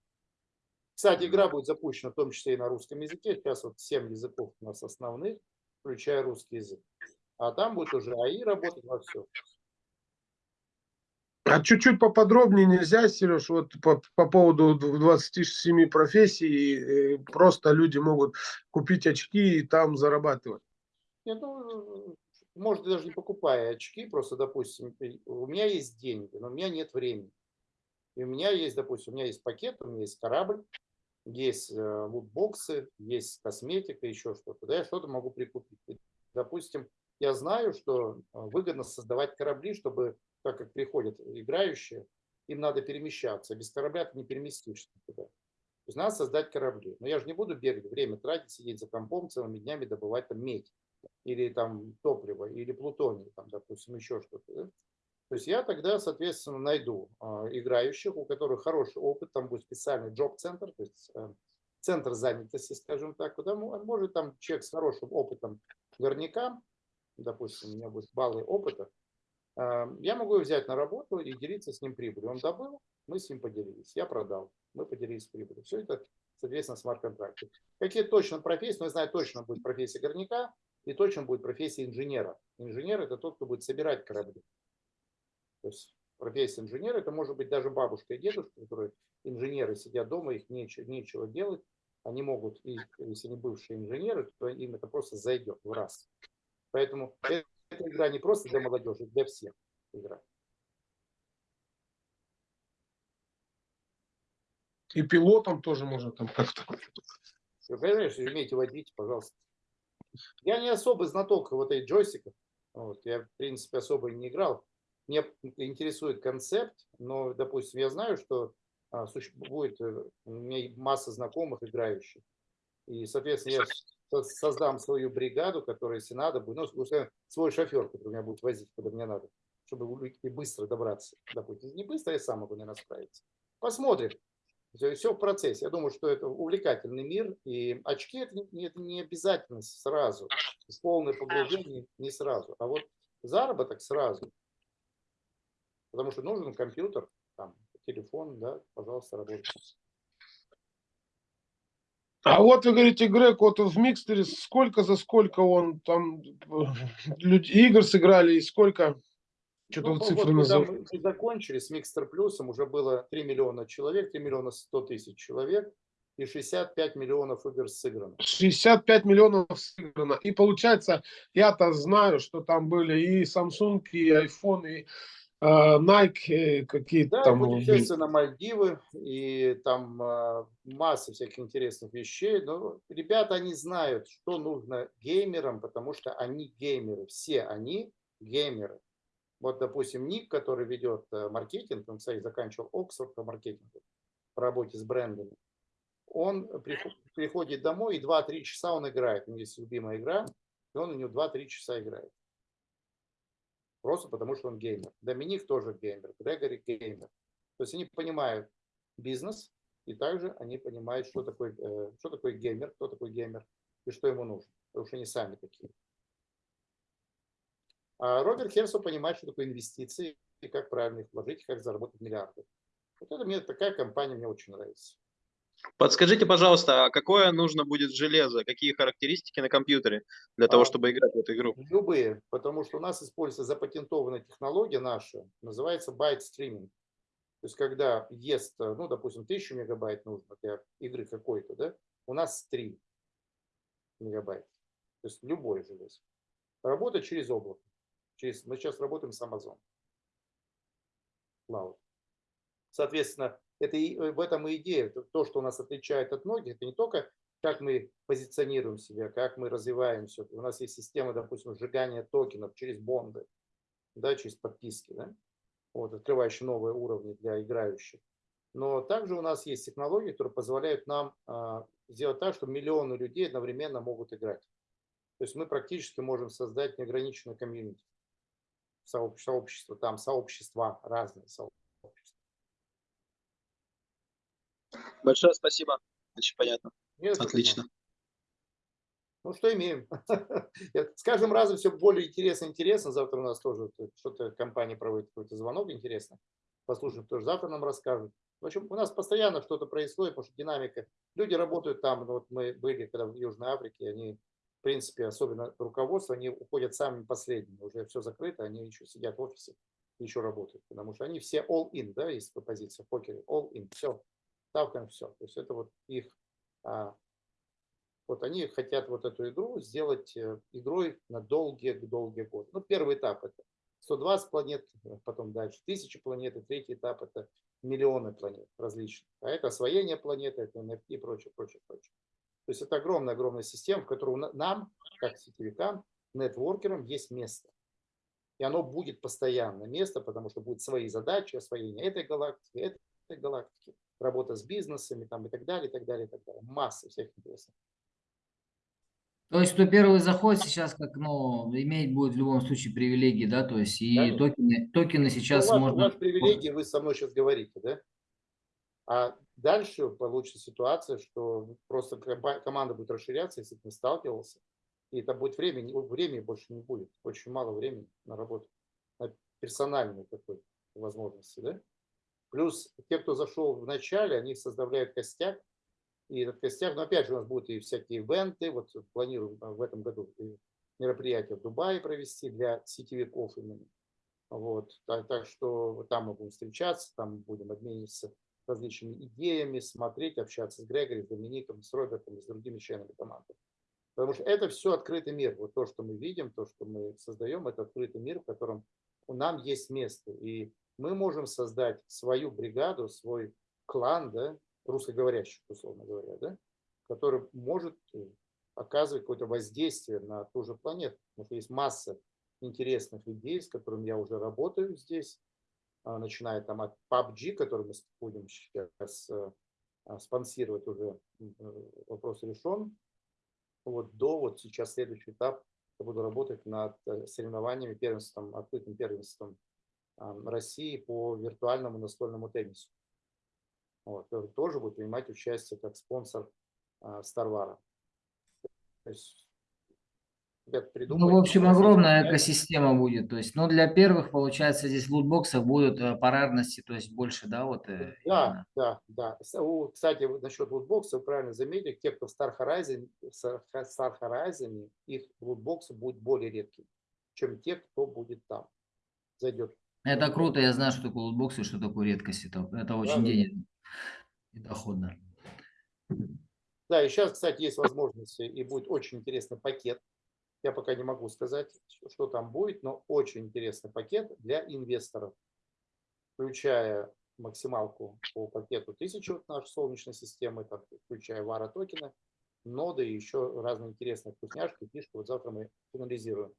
Кстати, игра будет запущена в том числе и на русском языке. Сейчас вот 7 языков у нас основных, включая русский язык. А там будет уже АИ работать во все. А чуть-чуть поподробнее нельзя, Сереж, вот по, по поводу д- 27 профессий, э, просто люди могут купить очки и там зарабатывать. Нет, ну, может, даже не покупая очки, просто, допустим, у меня есть деньги, но у меня нет времени. И у меня есть, допустим, у меня есть пакет, у меня есть корабль, есть э, лутбоксы, есть косметика, еще что-то. Да, я что-то могу прикупить. И, допустим, я знаю, что э, выгодно создавать корабли, чтобы, так как приходят играющие, им надо перемещаться. Без корабля ты не переместишься никуда. То есть надо создать корабли. Но я же не буду бегать, время тратить, сидеть за компом целыми днями, добывать там медь или там топливо, или плутоний, там, допустим, еще что-то. да. То есть я тогда, соответственно, найду а, играющих, у которых хороший опыт, там будет специальный джоб-центр, то есть э, центр занятости, скажем так, куда мо- может там человек с хорошим опытом горняка, допустим, у меня будут баллы опыта, а, я могу взять на работу и делиться с ним прибылью. Он добыл, мы с ним поделились, я продал, мы поделились прибылью. Все это, соответственно, смарт-контракты. Какие точно профессии, но я знаю, точно будет профессия горняка и точно будет профессия инженера. Инженер – это тот, кто будет собирать корабли. То есть профессия инженера, это может быть даже бабушка и дедушка, которые инженеры сидят дома, их нечего, нечего делать. Они могут, и если они бывшие инженеры, то им это просто зайдет в раз. Поэтому эта игра не просто для молодежи, для всех игра. И пилотам тоже можно там как-то. Если умеете водить, пожалуйста. Я не особо знаток вот этих джойстиков. Вот, я, в принципе, особо не играл. Меня интересует концепт, но, допустим, я знаю, что а, суще- будет, э, у меня масса знакомых играющих. И, соответственно, я создам свою бригаду, которая, если надо, будет, ну, свой шофер, который меня будет возить, куда мне надо, чтобы и быстро добраться. Допустим, не быстро, я сам могу, наверное, справиться. Посмотрим. Все, в процессе. Я думаю, что это увлекательный мир, и очки это не, не обязательно сразу. Полное погружение не сразу. А вот заработок сразу. Потому что нужен компьютер, там, телефон, да, пожалуйста, работает. А вот вы говорите, Грег, вот в Микстере сколько за сколько он там игр сыграли и сколько Что-то Ну, вот цифры когда назовите. мы мы закончили с Микстер Плюсом, уже было 3 миллиона человек, 3 миллиона 100 тысяч человек и 65 миллионов игр сыграно. 65 миллионов сыграно. И получается, я-то знаю, что там были и Samsung, и iPhone, и Nike, и какие-то Да, там. были. путешествие на Мальдивы, и там а, масса всяких интересных вещей. Но ребята, они знают, что нужно геймерам, потому что они геймеры. Все они геймеры. Вот, допустим, Ник, который ведет э, маркетинг, он, кстати, заканчивал Оксфорд по маркетингу, по работе с брендами. Он приход- приходит домой, и 2-3 часа он играет. У него есть любимая игра, и он у него 2-3 часа играет. Просто потому, что он геймер. Доминик тоже геймер, Грегори геймер. То есть они понимают бизнес, и также они понимают, что такое, э, что такое геймер, кто такой геймер и что ему нужно. Потому что они сами такие. А Роберт Херсо понимает, что такое инвестиции и как правильно их вложить, как заработать миллиарды. Вот это мне такая компания мне очень нравится. Подскажите, пожалуйста, а какое нужно будет железо, какие характеристики на компьютере для того, А. чтобы играть в эту игру? Любые, потому что у нас используется запатентованная технология наша, называется байт стриминг. То есть когда ест, э, ну, допустим, 1000 мегабайт нужно для игры какой-то, да, у нас 3 мегабайта. То есть любое железо. Работает через облако. Через, мы сейчас работаем с Amazon. Cloud. Соответственно, это и, э, в этом и идея. То- То, что нас отличает от многих, это не только как мы позиционируем себя, как мы развиваем все. У нас есть система, допустим, сжигания токенов через бонды, да, через подписки, да, вот, открывающие новые уровни для играющих. Но также у нас есть технологии, которые позволяют нам а, сделать так, что миллионы людей одновременно могут играть. То есть мы практически можем создать неограниченное комьюнити, сообщество там, сообщества, разные сообщества. Большое спасибо. Очень понятно. Не за что, Отлично. Ну, что имеем? С каждым разом все более интересно интересно. Завтра у нас тоже что-то компания проводит какой-то звонок интересно. Послушаем, тоже завтра нам расскажут. В общем, у нас постоянно что-то происходит, потому что динамика. Люди работают там. Вот мы были, когда в Южной Африке, они, в принципе, особенно руководство, они уходят самыми последними. Уже все закрыто, они еще сидят в офисе еще работают. Потому что они все all-in, да, есть позиция в покере. All-in, все. Ставка все. То есть это вот их а, вот они хотят вот эту игру сделать э, игрой на долгие-долгие годы. Ну, первый этап это 120 планет, э, потом дальше 1000 планет, и третий этап это миллионы планет различных. А это освоение планеты, это NFT и прочее, прочее, прочее. То есть это огромная-огромная система, в которой на- нам, как сетевикам, нетворкерам, есть место. И оно будет постоянно место, потому что будут свои задачи, освоение этой галактики, этой галактики, работа с бизнесами там, и так далее, и так далее, и так далее. Масса всех интересных. То есть, кто первый заходит сейчас, как, ну, иметь будет в любом случае привилегии, да, то есть, и Конечно. токены, токены сейчас у вас, можно... у вас привилегии, вы со мной сейчас говорите, да? А дальше получится ситуация, что просто команда будет расширяться, если ты не сталкивался, и это будет время, не- времени больше не будет, очень мало времени на работу, на персональную такой возможности, да? Плюс те, кто зашел в начале, они составляют костяк, и этот костяк, но опять же у нас будут и всякие ивенты, вот планируем а, в этом году мероприятие в Дубае провести для сетевиков именно. Вот, так, так что там мы будем встречаться, там будем обмениваться различными идеями, смотреть, общаться с Грегори, с Домиником, с Робертом с другими членами команды. Потому что это все открытый мир. Вот то, что мы видим, то, что мы создаем, это открытый мир, в котором у нам есть место. И мы можем создать свою бригаду, свой клан, да, русскоговорящих, условно говоря, да, который может э, оказывать какое-то воздействие на ту же планету. Потому что есть масса интересных людей, с которыми я уже работаю здесь, а, начиная там от PUBG, который мы будем сейчас э, а, спонсировать уже, э, вопрос решен, вот до вот сейчас следующий этап, я буду работать над соревнованиями, первенством, открытым первенством России по виртуальному настольному теннису. Вот, тоже будет принимать участие как спонсор Старвара. То есть, ребят, Ну, в общем, огромная экосистема будет. То есть, ну, для первых, получается, здесь в лутбоксах будут э, по рарности, то есть больше, да, вот э, Да, именно. да, да. Кстати, насчет лутбокса, вы правильно заметили, те, кто в Star Horizon, Star Horizon, их лутбоксы будут более редкими, чем те, кто будет там. Зайдет Это круто, я знаю, что такое лутбоксы, что такое редкость. Это, это очень да. денежно и доходно. Да, и сейчас, кстати, есть возможность, и будет очень интересный пакет. Я пока не могу сказать, что- там будет, но очень интересный пакет для инвесторов, включая максималку по пакету 1000 вот нашей солнечной системы, там, включая вара токены, ноды и еще разные интересные вкусняшки, фишки. Вот завтра мы финализируем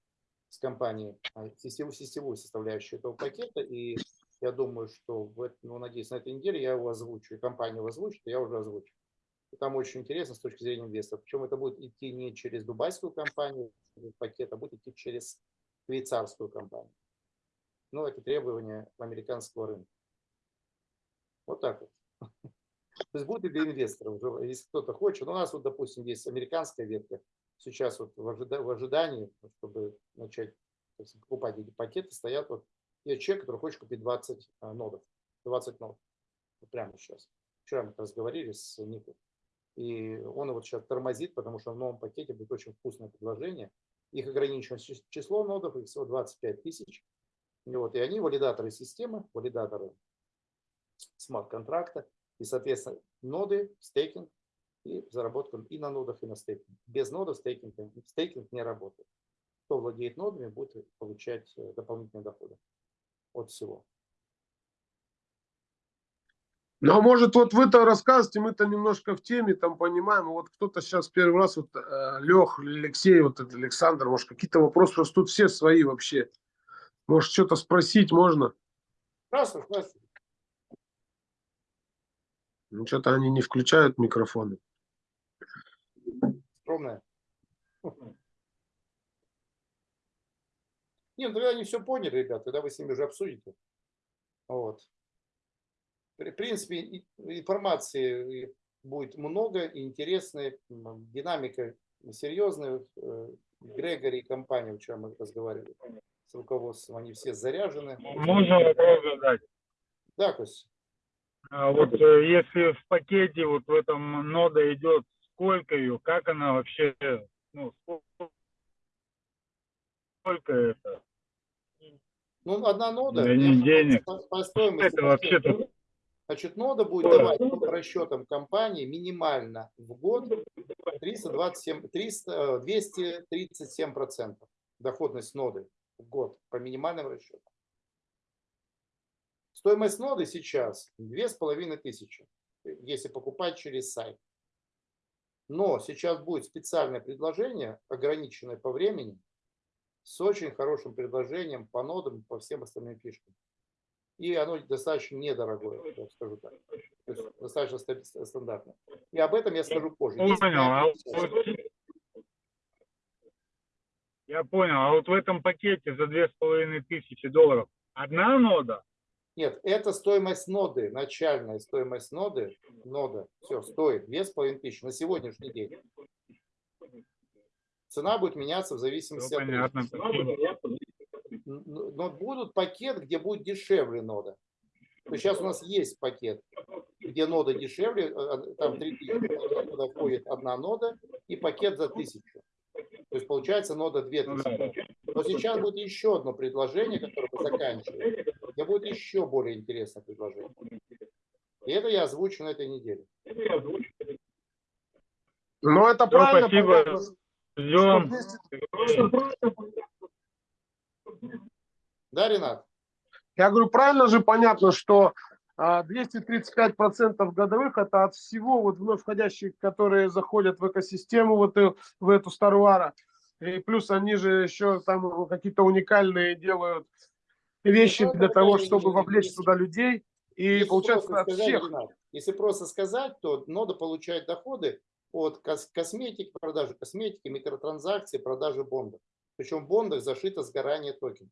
с компанией а, сетевую, сетевую составляющую этого пакета. И я думаю, что, в, ну, надеюсь, на этой неделе я его озвучу, и компания его озвучит, и я уже озвучу. И там очень интересно с точки зрения инвестора. Причем это будет идти не через дубайскую компанию, пакет, а будет идти через швейцарскую компанию. Ну, это требования американского рынка. Вот так вот. То есть будет и для инвесторов, если кто-то хочет. У нас вот, допустим, есть американская ветка. Сейчас вот в, ожида- в ожидании, чтобы начать сказать, покупать эти пакеты, стоят вот есть человек, который хочет купить 20 а, нодов. 20 нод. Вот прямо сейчас. Вчера мы как раз говорили с Никой. И он вот сейчас тормозит, потому что в новом пакете будет очень вкусное предложение. Их ограничено чис- число нодов, их всего 25 тысяч. И, вот, и они валидаторы системы, валидаторы смарт-контракта. И, соответственно, ноды, стейкинг и заработка и на нодах, и на стейкинг. Без нодов стейкинг, стейкинг не работает. Кто владеет нодами, будет получать э, дополнительные доходы от всего. Ну, а может, вот вы-то рассказываете, мы-то немножко в теме, там понимаем. Вот кто-то сейчас первый раз, вот э, Лех, Алексей, вот Александр, может, какие-то вопросы, просто тут все свои вообще. Может, что-то спросить можно? Красный, красный. Ну, что-то они не включают микрофоны. Скромная. Не, ну тогда они все поняли, ребят, тогда вы с ними уже обсудите. Вот. В принципе, информации будет много, интересной, динамика серьезная. Э, Грегори и компания, вчера мы разговаривали с руководством, они все заряжены. Можно вопрос задать? Да, Кость? А вот э, если в пакете вот в этом нода идет, сколько ее, как она вообще, ну, сколько, сколько это? Ну, одна нода, Да я не денег. по, по стоимости, Это вообще-то Значит, нода будет давать по расчетам компании минимально в год 327, 300, э, 237 процентов доходность ноды в год по минимальным расчетам. Стоимость ноды сейчас 2500, если покупать через сайт. Но сейчас будет специальное предложение, ограниченное по времени, с очень хорошим предложением по нодам, по всем остальным фишкам. И оно достаточно недорогое, я скажу так. То есть достаточно ста- стандартное. И об этом я скажу позже. Есть понял. А вот- я понял. А вот в этом пакете за две с половиной тысячи долларов одна нода? Нет, это стоимость ноды, начальная стоимость ноды, нода, все, стоит 2500 на сегодняшний день. Цена будет меняться в зависимости Все от понятно. Но будут пакет, где будет дешевле нода. То сейчас у нас есть пакет, где нода дешевле, э, э, там 3000, туда входит одна нода и пакет за 1000. То есть получается нода Ну 2000. да. Но сейчас будет еще одно предложение, которое мы заканчиваем, где будет еще более интересное предложение. И это я озвучу на этой неделе. Ну, это Всё, правильно. спасибо. что. 200 Да, Ренат? Я говорю, правильно же понятно, что а, 235% годовых это от всего вот вновь входящих, которые заходят в экосистему, вот в эту Старвара. И плюс они же еще там какие-то уникальные делают вещи для того, чтобы вовлечь туда людей. И Если получается от всех. Если просто сказать, то нода получает доходы от кос- косметики, продажи косметики, микротранзакций, продажи бондов. Причем в бондах зашито сгорание токенов.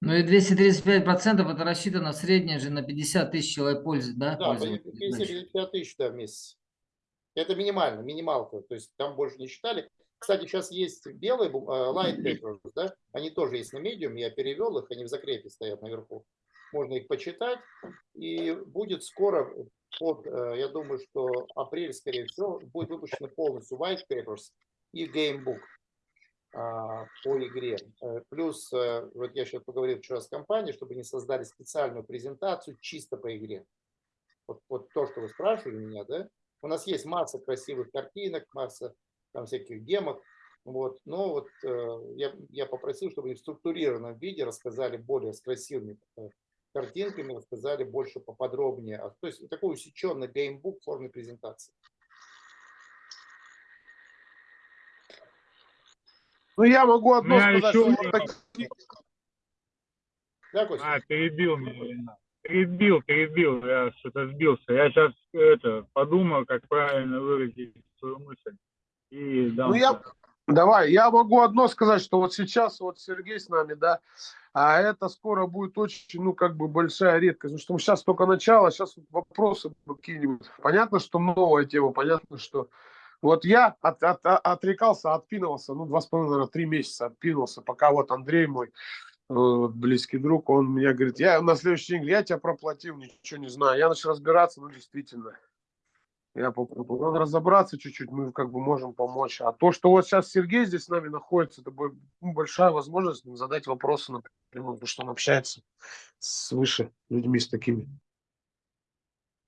Ну и 235% это рассчитано в среднем же на 50 тысяч человек пользы, да? Да, пользователей, значит. 50 тысяч да, в месяц. Это минимально, минималка. То есть там больше не считали. Кстати, сейчас есть белые э, light papers, да? Они тоже есть на медиум. Я перевел их, они в закрепе стоят наверху. Можно их почитать. И будет скоро, под, э, я думаю, что апрель, скорее всего, будет выпущены полностью white papers и gamebook. а, по игре. Э, Плюс, вот я сейчас поговорил вчера с компанией, чтобы они создали специальную презентацию чисто по игре. Вот, вот то, что вы спрашивали меня, да? У нас есть масса красивых картинок, масса там всяких демок, вот. Но вот э, я, я попросил, чтобы они в структурированном виде рассказали более с красивыми э, картинками, рассказали больше поподробнее. А, То есть такой усеченный геймбук в форме презентации. Ну, я могу одно меня сказать, еще что такие- Да, Костя? А, перебил меня. Перебил, перебил, я что-то сбился. Я сейчас это подумал, как правильно выразить свою мысль. И дам. Ну, я, давай, я могу одно сказать, что вот сейчас вот Сергей с нами, да, а это скоро будет очень, ну, как бы большая редкость, потому что мы сейчас только начало, сейчас вопросы какие-нибудь. Понятно, что новая тема, понятно, что вот я от, от- от- отрекался, отпинывался, ну, два с половиной, наверное, три месяца отпинывался, пока вот Андрей мой, э, вот близкий друг, он мне говорит, я на следующий день, я тебя проплатил, ничего не знаю. Я начал разбираться, ну, действительно, я попробую. Надо разобраться чуть-чуть, мы как бы можем помочь. А то, что вот сейчас Сергей здесь с нами находится, это ну, большая возможность задать вопросы напрямую, потому что он общается с выше людьми, с такими.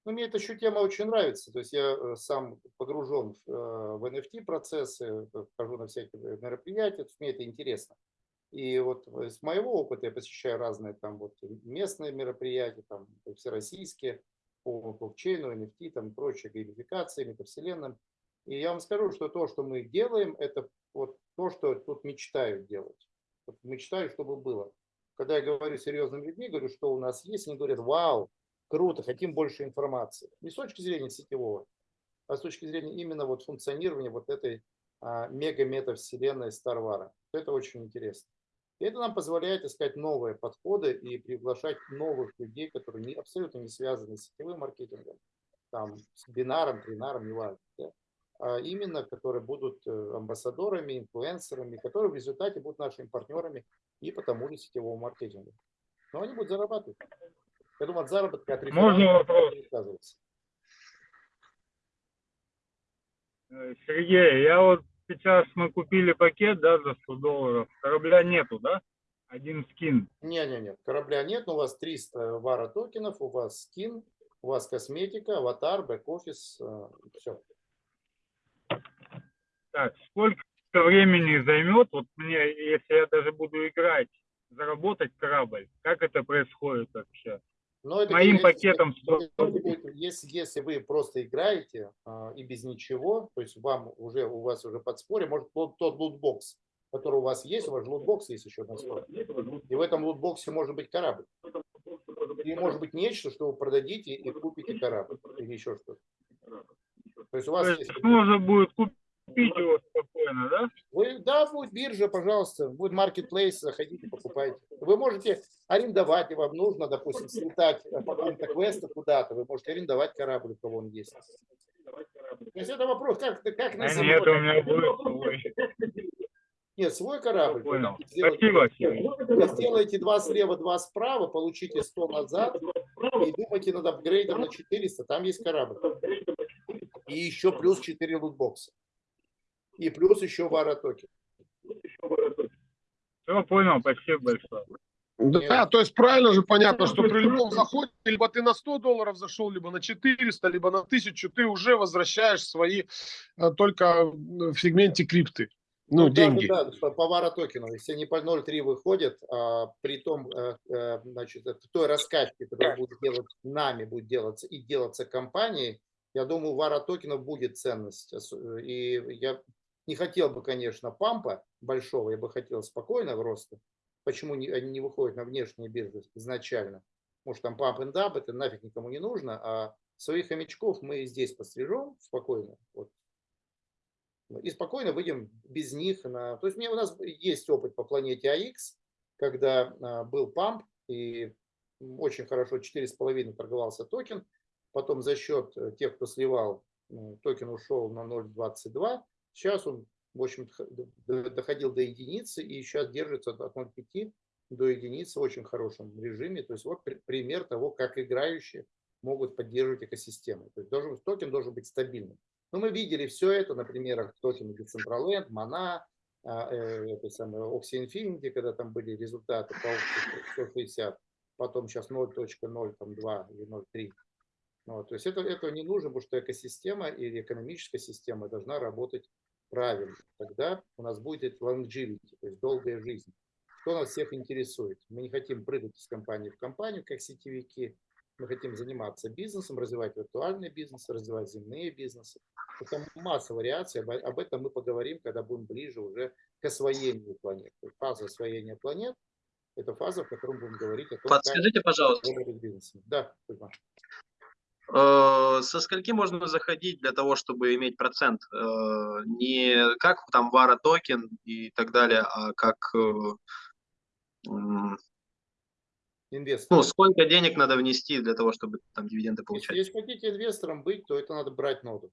Ну, мне эта еще тема очень нравится. То есть я э, сам погружен в, э, в NFT процессы, э, хожу на всякие мероприятия, мне это интересно. И вот э, с моего опыта я посещаю разные там вот местные мероприятия, там всероссийские по блокчейну, NFT, там прочие геймификации, метавселенным. И я вам скажу, что то, что мы делаем, это вот то, что тут мечтают делать. Вот мечтаю, чтобы было. Когда я говорю с серьезными людьми, говорю, что у нас есть, они говорят, вау, круто, хотим больше информации. Не с точки зрения сетевого, а с точки зрения именно вот функционирования вот этой а, мега-метавселенной Старвара. Это очень интересно. И это нам позволяет искать новые подходы и приглашать новых людей, которые не, абсолютно не связаны с сетевым маркетингом, там, с бинаром, тринаром, неважно, да? а именно, которые будут э, амбассадорами, инфлюенсерами, которые в результате будут нашими партнерами и по тому же сетевому маркетингу. Но они будут зарабатывать. Я думаю, от заработка, от Можно вопрос? Э, Сергей, я вот сейчас мы купили пакет, да, за 100 долларов. Корабля нету, да? Один скин. Не-не-не, корабля нет, но у вас 300 вара токенов, у вас скин, у вас косметика, аватар, бэк-офис, все. Так, сколько времени займет, вот мне, если я даже буду играть, заработать корабль? Как это происходит вообще? Но это Моим если- пакетом 100 Если, если вы просто играете а, и без ничего, то есть вам уже у вас уже подспорье, может тот, тот лутбокс, который у вас есть, у вас же лутбокс есть еще на столе. И в этом лутбоксе может быть корабль. И может быть нечто, что вы продадите и купите корабль или еще что-то. То есть у вас То есть... есть можно будет купить его спокойно, да? Вы, да, будет биржа, пожалуйста, будет маркетплейс, заходите, покупайте. Вы можете арендовать, и вам нужно, допустим, слетать по какому-то квесту куда-то, вы можете арендовать корабль, у кого он есть. То есть это вопрос, как, как на А самолете. нет, у меня будет свой. Нет, свой корабль. Понял. Спасибо, Сергей. Вы сделаете два слева, два справа, получите 100 назад и думайте над апгрейдом на 400, там есть корабль. И еще плюс 4 лутбокса. И плюс еще вара токен. Все, понял, спасибо большое. Да, то есть правильно же понятно, что при любом заходе, либо ты на 100 долларов зашел, либо на 400, либо на 1000, ты уже возвращаешь свои э, только в сегменте крипты. Ну, да, деньги. Да, да, по- по вара токену. Если они по 0.3 выходят, а, при том, э, значит, это той раскачке, которая будет делать нами, будет делаться и делаться компанией, я думаю, у вара токенов будет ценность. Ос- И я не хотел бы, конечно, пампа большого, я бы хотел спокойного роста. Почему не- они не выходят на внешние биржи изначально? Может, там памп and dump, это нафиг никому не нужно, а своих хомячков мы здесь пострижем спокойно. Вот и спокойно выйдем без них на... То есть у нас есть опыт по планете АХ, когда а, был памп, и очень хорошо 4,5 торговался токен, потом за счет э, тех, кто сливал, токен ушел на 0,22, сейчас он, в общем доходил до единицы и сейчас держится от 0,5 до единицы в очень хорошем режиме. То есть вот при- пример того, как играющие могут поддерживать экосистему. То есть должен, токен должен быть стабильным. Но мы видели все это на примерах токена Decentraland, Mana, а, э, самой Axie Infinity, когда там были результаты по опции 160, потом сейчас 0.02 или 0.3. Вот, то есть это, этого не нужно, потому что экосистема или экономическая система должна работать правильно. Тогда у нас будет longevity, то есть долгая жизнь. Что нас всех интересует? Мы не хотим прыгать из компании в компанию, как сетевики. Мы хотим заниматься бизнесом, развивать виртуальный бизнес, развивать земные бизнесы. Это масса вариаций. Об, об этом мы поговорим, когда будем ближе уже к освоению планет. Фаза освоения планет – это фаза, в которой мы будем говорить о том, Подскажите, пожалуйста, как бизнесом. Да, Кузьма. Э, со скольки можно заходить для того, чтобы иметь процент? Э, Не как там вара токен и так далее, а как э, Инвестор. ну, сколько денег надо внести для того, чтобы там дивиденды получать? если хотите инвестором быть, то это надо брать ноду.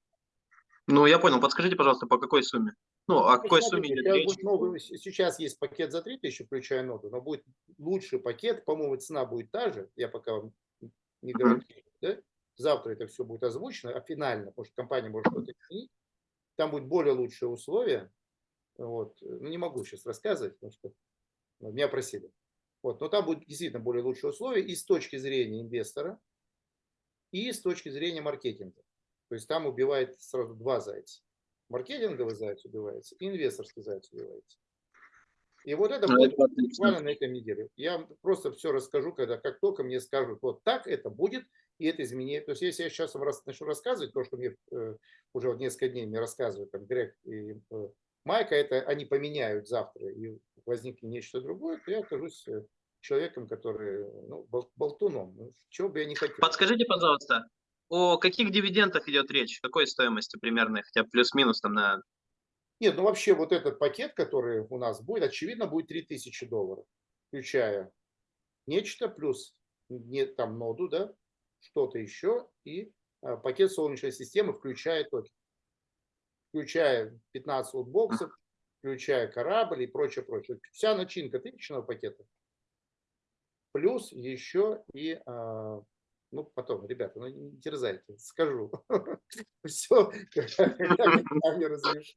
Ну, я понял. Подскажите, пожалуйста, по какой сумме? Ну, о какой смотрите, сумме идет речь? новый- сейчас есть пакет за 3000, включая ноду, но будет лучший пакет, по-моему, цена будет та же, я пока вам не Мгм. гарантирую, да? Завтра это все будет озвучено, а финально, потому что компания может что-то изменить, там будет более лучшие условия, вот. ну не могу сейчас рассказывать, потому что ну, меня просили, вот. но там будут действительно более лучшие условия и с точки зрения инвестора, и с точки зрения маркетинга, то есть там убивает сразу два зайца. Маркетинговый заяц убивается, и инвесторский заяц убивается. И вот это Ну, будет это буквально на этой неделе. Я просто все расскажу, когда как только мне скажут, вот так это будет, и это изменение. То есть если я сейчас вам начну рассказывать то, что мне э, уже вот несколько дней мне рассказывают там Грег и э, Майка, это они поменяют завтра и возникнет нечто другое, то я окажусь э, человеком, который, ну, бол- болтуном. Ну, чего бы я не хотел. Подскажите, пожалуйста, о каких дивидендах идет речь? Какой стоимости примерно, хотя плюс-минус там на... Нет, ну вообще вот этот пакет, который у нас будет, очевидно, будет 3000 долларов, включая нечто, плюс не, там ноду, да, что-то еще, и а, пакет Солнечной системы, включая токен, включая 15 лутбоксов, включая корабль и прочее, прочее. Вся начинка тысячного пакета. Плюс еще и, а, ну потом, ребята, ну не терзайте, скажу. Все, мне разрешат.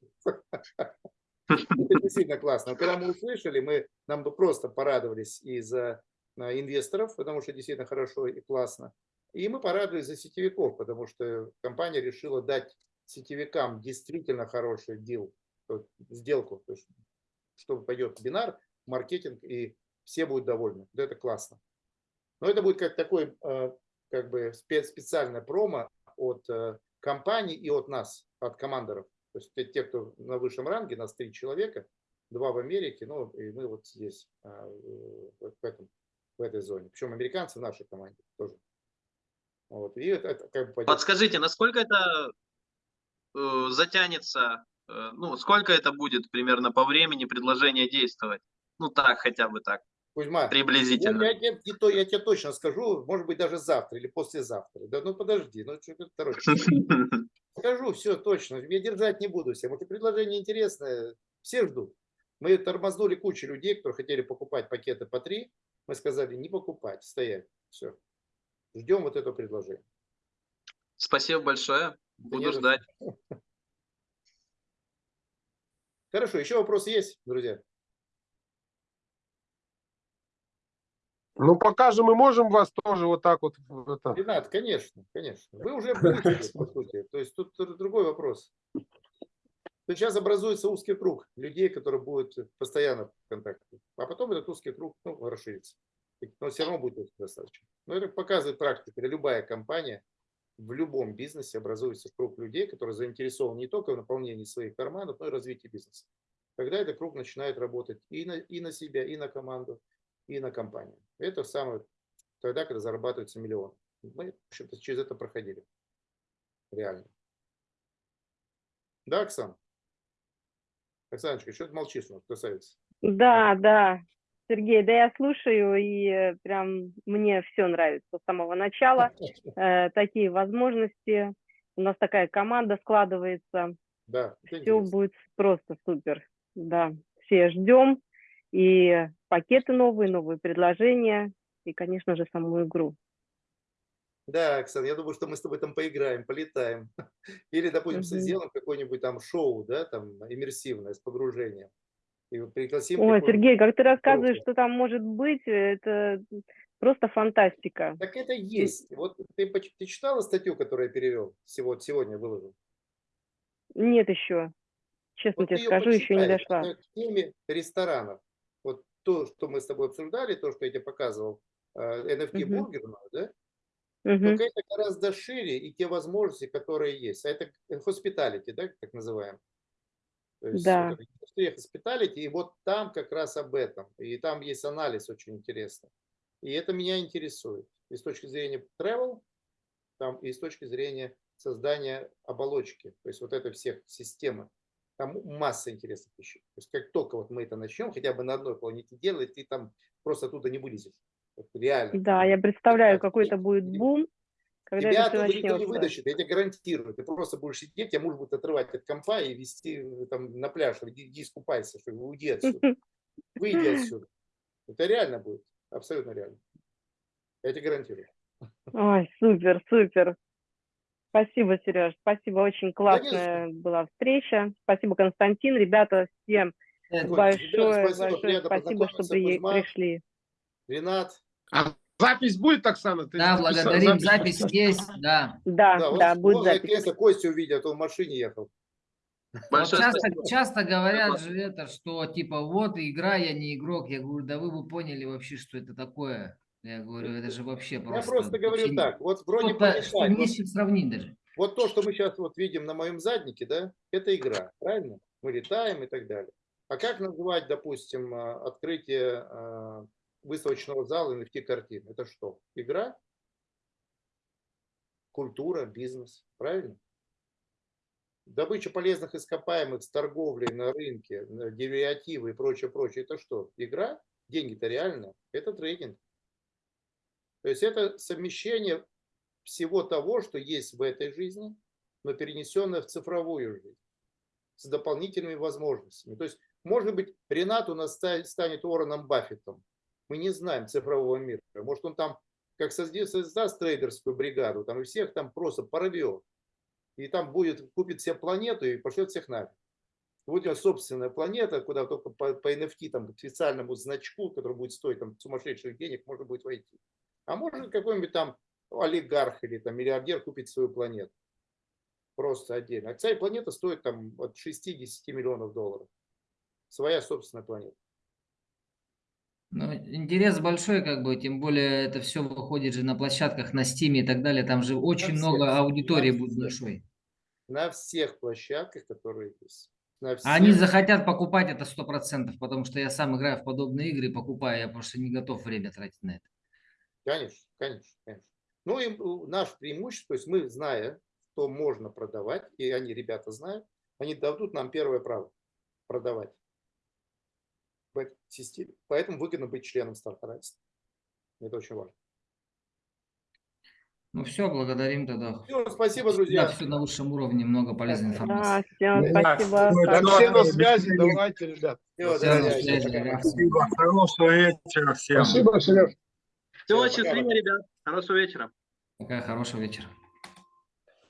Это действительно классно. Когда мы услышали, мы, нам бы просто порадовались из-за а, инвесторов, потому что действительно хорошо и классно. И мы порадовались за сетевиков, потому что компания решила дать сетевикам действительно хороший дел, сделку, то есть, что пойдет бинар, маркетинг, и все будут довольны. Вот Это классно. Но это будет как такой э, как бы спе- специальное промо от э, компании и от нас, от командоров. То есть те, кто на высшем ранге, нас три человека, два в Америке, ну и мы вот здесь, в этом, в этой зоне. Причем американцы в нашей команде тоже. Вот. И это, это как бы пойдет- Подскажите, насколько это э, затянется, э, ну, сколько это будет примерно по времени предложения действовать? Ну, так, хотя бы так, Кузьма, я, приблизительно. я, я, не то- я тебе точно скажу, может быть, даже завтра или послезавтра. Да, ну подожди, ну что ты торопишься? Скажу, все точно. Я держать не буду всем. Это предложение интересное. Все ждут. Мы тормознули кучу людей, которые хотели покупать пакеты по три. Мы сказали, не покупать, стоять. Все. Ждем вот это предложение. Спасибо большое. Буду не за ждать. Хорошо, еще вопросы есть, друзья? Ну, пока же мы можем вас тоже вот так вот это, Ренат, конечно, конечно. Вы уже вылетели, по сути. То есть тут другой вопрос. То сейчас образуется узкий круг людей, которые будут постоянно в контакте. А потом этот узкий круг ну, расширится. Но все равно будет достаточно. Но это показывает практика. Любая компания в любом бизнесе образуется круг людей, которые заинтересованы не только в наполнении своих карманов, но и развитии бизнеса. Тогда этот круг начинает работать и на, и на себя, и на команду, и на компанию. Это самое тогда, когда зарабатывается миллион. Мы в общем-то, через это проходили. Реально. Да, Оксан? Оксаночка, что ты молчишь, красавица? Да, да, Сергей, да я слушаю, и прям мне все нравится с самого начала. Э, такие возможности. У нас такая команда складывается. Да, Все интересно. будет просто супер. Да, все ждем. И пакеты новые, новые предложения. И, конечно же, саму игру. Да, Оксан, я думаю, что мы с тобой там поиграем, полетаем. Или, допустим, Мгм. сделаем какое-нибудь там шоу, да, там иммерсивное, с погружением. И пригласим. Ой, Сергей, как ты рассказываешь, что там может быть, это просто фантастика. Так это есть. Вот ты, ты читала статью, которую я перевел, сего- сегодня выложил? Нет еще. Честно Вот тебе скажу, еще не дошла. К теме ресторанов. Вот то, что мы с тобой обсуждали, то, что я тебе показывал, э, NFT Мгм. бургерную, да? Мгм. Только это гораздо шире и те возможности, которые есть. А это hospitality, да, так называем. То есть Да. вот индустрия hospitality, и вот там как раз об этом. И там есть анализ очень интересный. И это меня интересует. И с точки зрения travel, там, и с точки зрения создания оболочки. То есть вот это всех системы. Там масса интересных вещей. То есть как только вот мы это начнем, хотя бы на одной планете делать, ты там просто оттуда не вылезешь. Вот реально. Да, я представляю, Так, какой-то и- будет бум, когда Тебя это никто не вытащит, я тебе гарантирую. Ты просто будешь сидеть, тебя муж будет отрывать от компа и вести э, там, на пляж. Иди, иди искупайся, что уйди отсюда. Выйди отсюда. Это реально будет. Абсолютно реально. Я тебе гарантирую. Ой, супер, супер. Спасибо, Сереж. Спасибо, очень классная была встреча. Спасибо, Константин. Ребята, всем Вот, большое, ребята, спасибо, большое спасибо, что при- пришли. Ренат. А запись будет, Оксана? Ты Да, благодарим, запись есть, да. Да, Да, да, вот, будет вот запись. наконец-то Костю увидел, а то в машине ехал. Вот часто, часто говорят же это, что типа вот игра, я не игрок. Я говорю, да вы бы поняли вообще, что это такое. Я говорю, это же вообще Я просто... просто говорю вообще так, вот вроде полетать, не вот с чем сравнить даже. Вот то, что мы сейчас вот видим на моем заднике, да, это игра, правильно? Мы летаем и так далее. А как называть, допустим, а, открытие а, выставочного зала NFT картин? Это что? Игра? Культура, бизнес, правильно? Добыча полезных ископаемых с торговлей на рынке, деривативы и прочее, прочее, это что? Игра? Деньги-то реально? Это трейдинг. То есть это совмещение всего того, что есть в этой жизни, но перенесенное в цифровую жизнь с дополнительными возможностями. То есть, может быть, Ренат у нас ста- станет Уорреном Баффетом. Мы не знаем цифрового мира. Может, он там как создаст, трейдерскую бригаду, там и всех там просто порвет. И там будет, купит себе планету и пошлет всех нафиг. Будет у него собственная планета, куда только по, по NFT, там, к специальному значку, который будет стоить там, сумасшедших денег, можно будет войти. А может какой-нибудь там олигарх или там миллиардер купить свою планету. Просто отдельно. А вся планета стоит там от 60 миллионов долларов. Своя собственная планета. Ну, интерес большой, как бы, тем более это все выходит же на площадках, на Стиме и так далее. Там же очень много аудитории будет всех. большой. На всех площадках, которые есть. На всех. Они захотят покупать это сто процентов, потому что я сам играю в подобные игры, покупаю, я просто не готов время тратить на это. Конечно, конечно, конечно. Ну и у- наше преимущество, то есть мы, зная, что можно продавать, и они, ребята, знают, они дадут нам первое право продавать в этой системе. Поэтому выгодно быть членом Стартрайса. Это очень важно. Ну все, благодарим тогда. Всё, спасибо, друзья. все на высшем уровне, много полезной Да, информации. всем Да, спасибо. ну, Так, все на связи, давайте, ребят. Всё, Всё, на связи, да. Спасибо. Хорошего вечера всем. Спасибо, Сереж. Всего пока, счастливо, ребят. Хорошего вечера. Пока, хорошего вечера.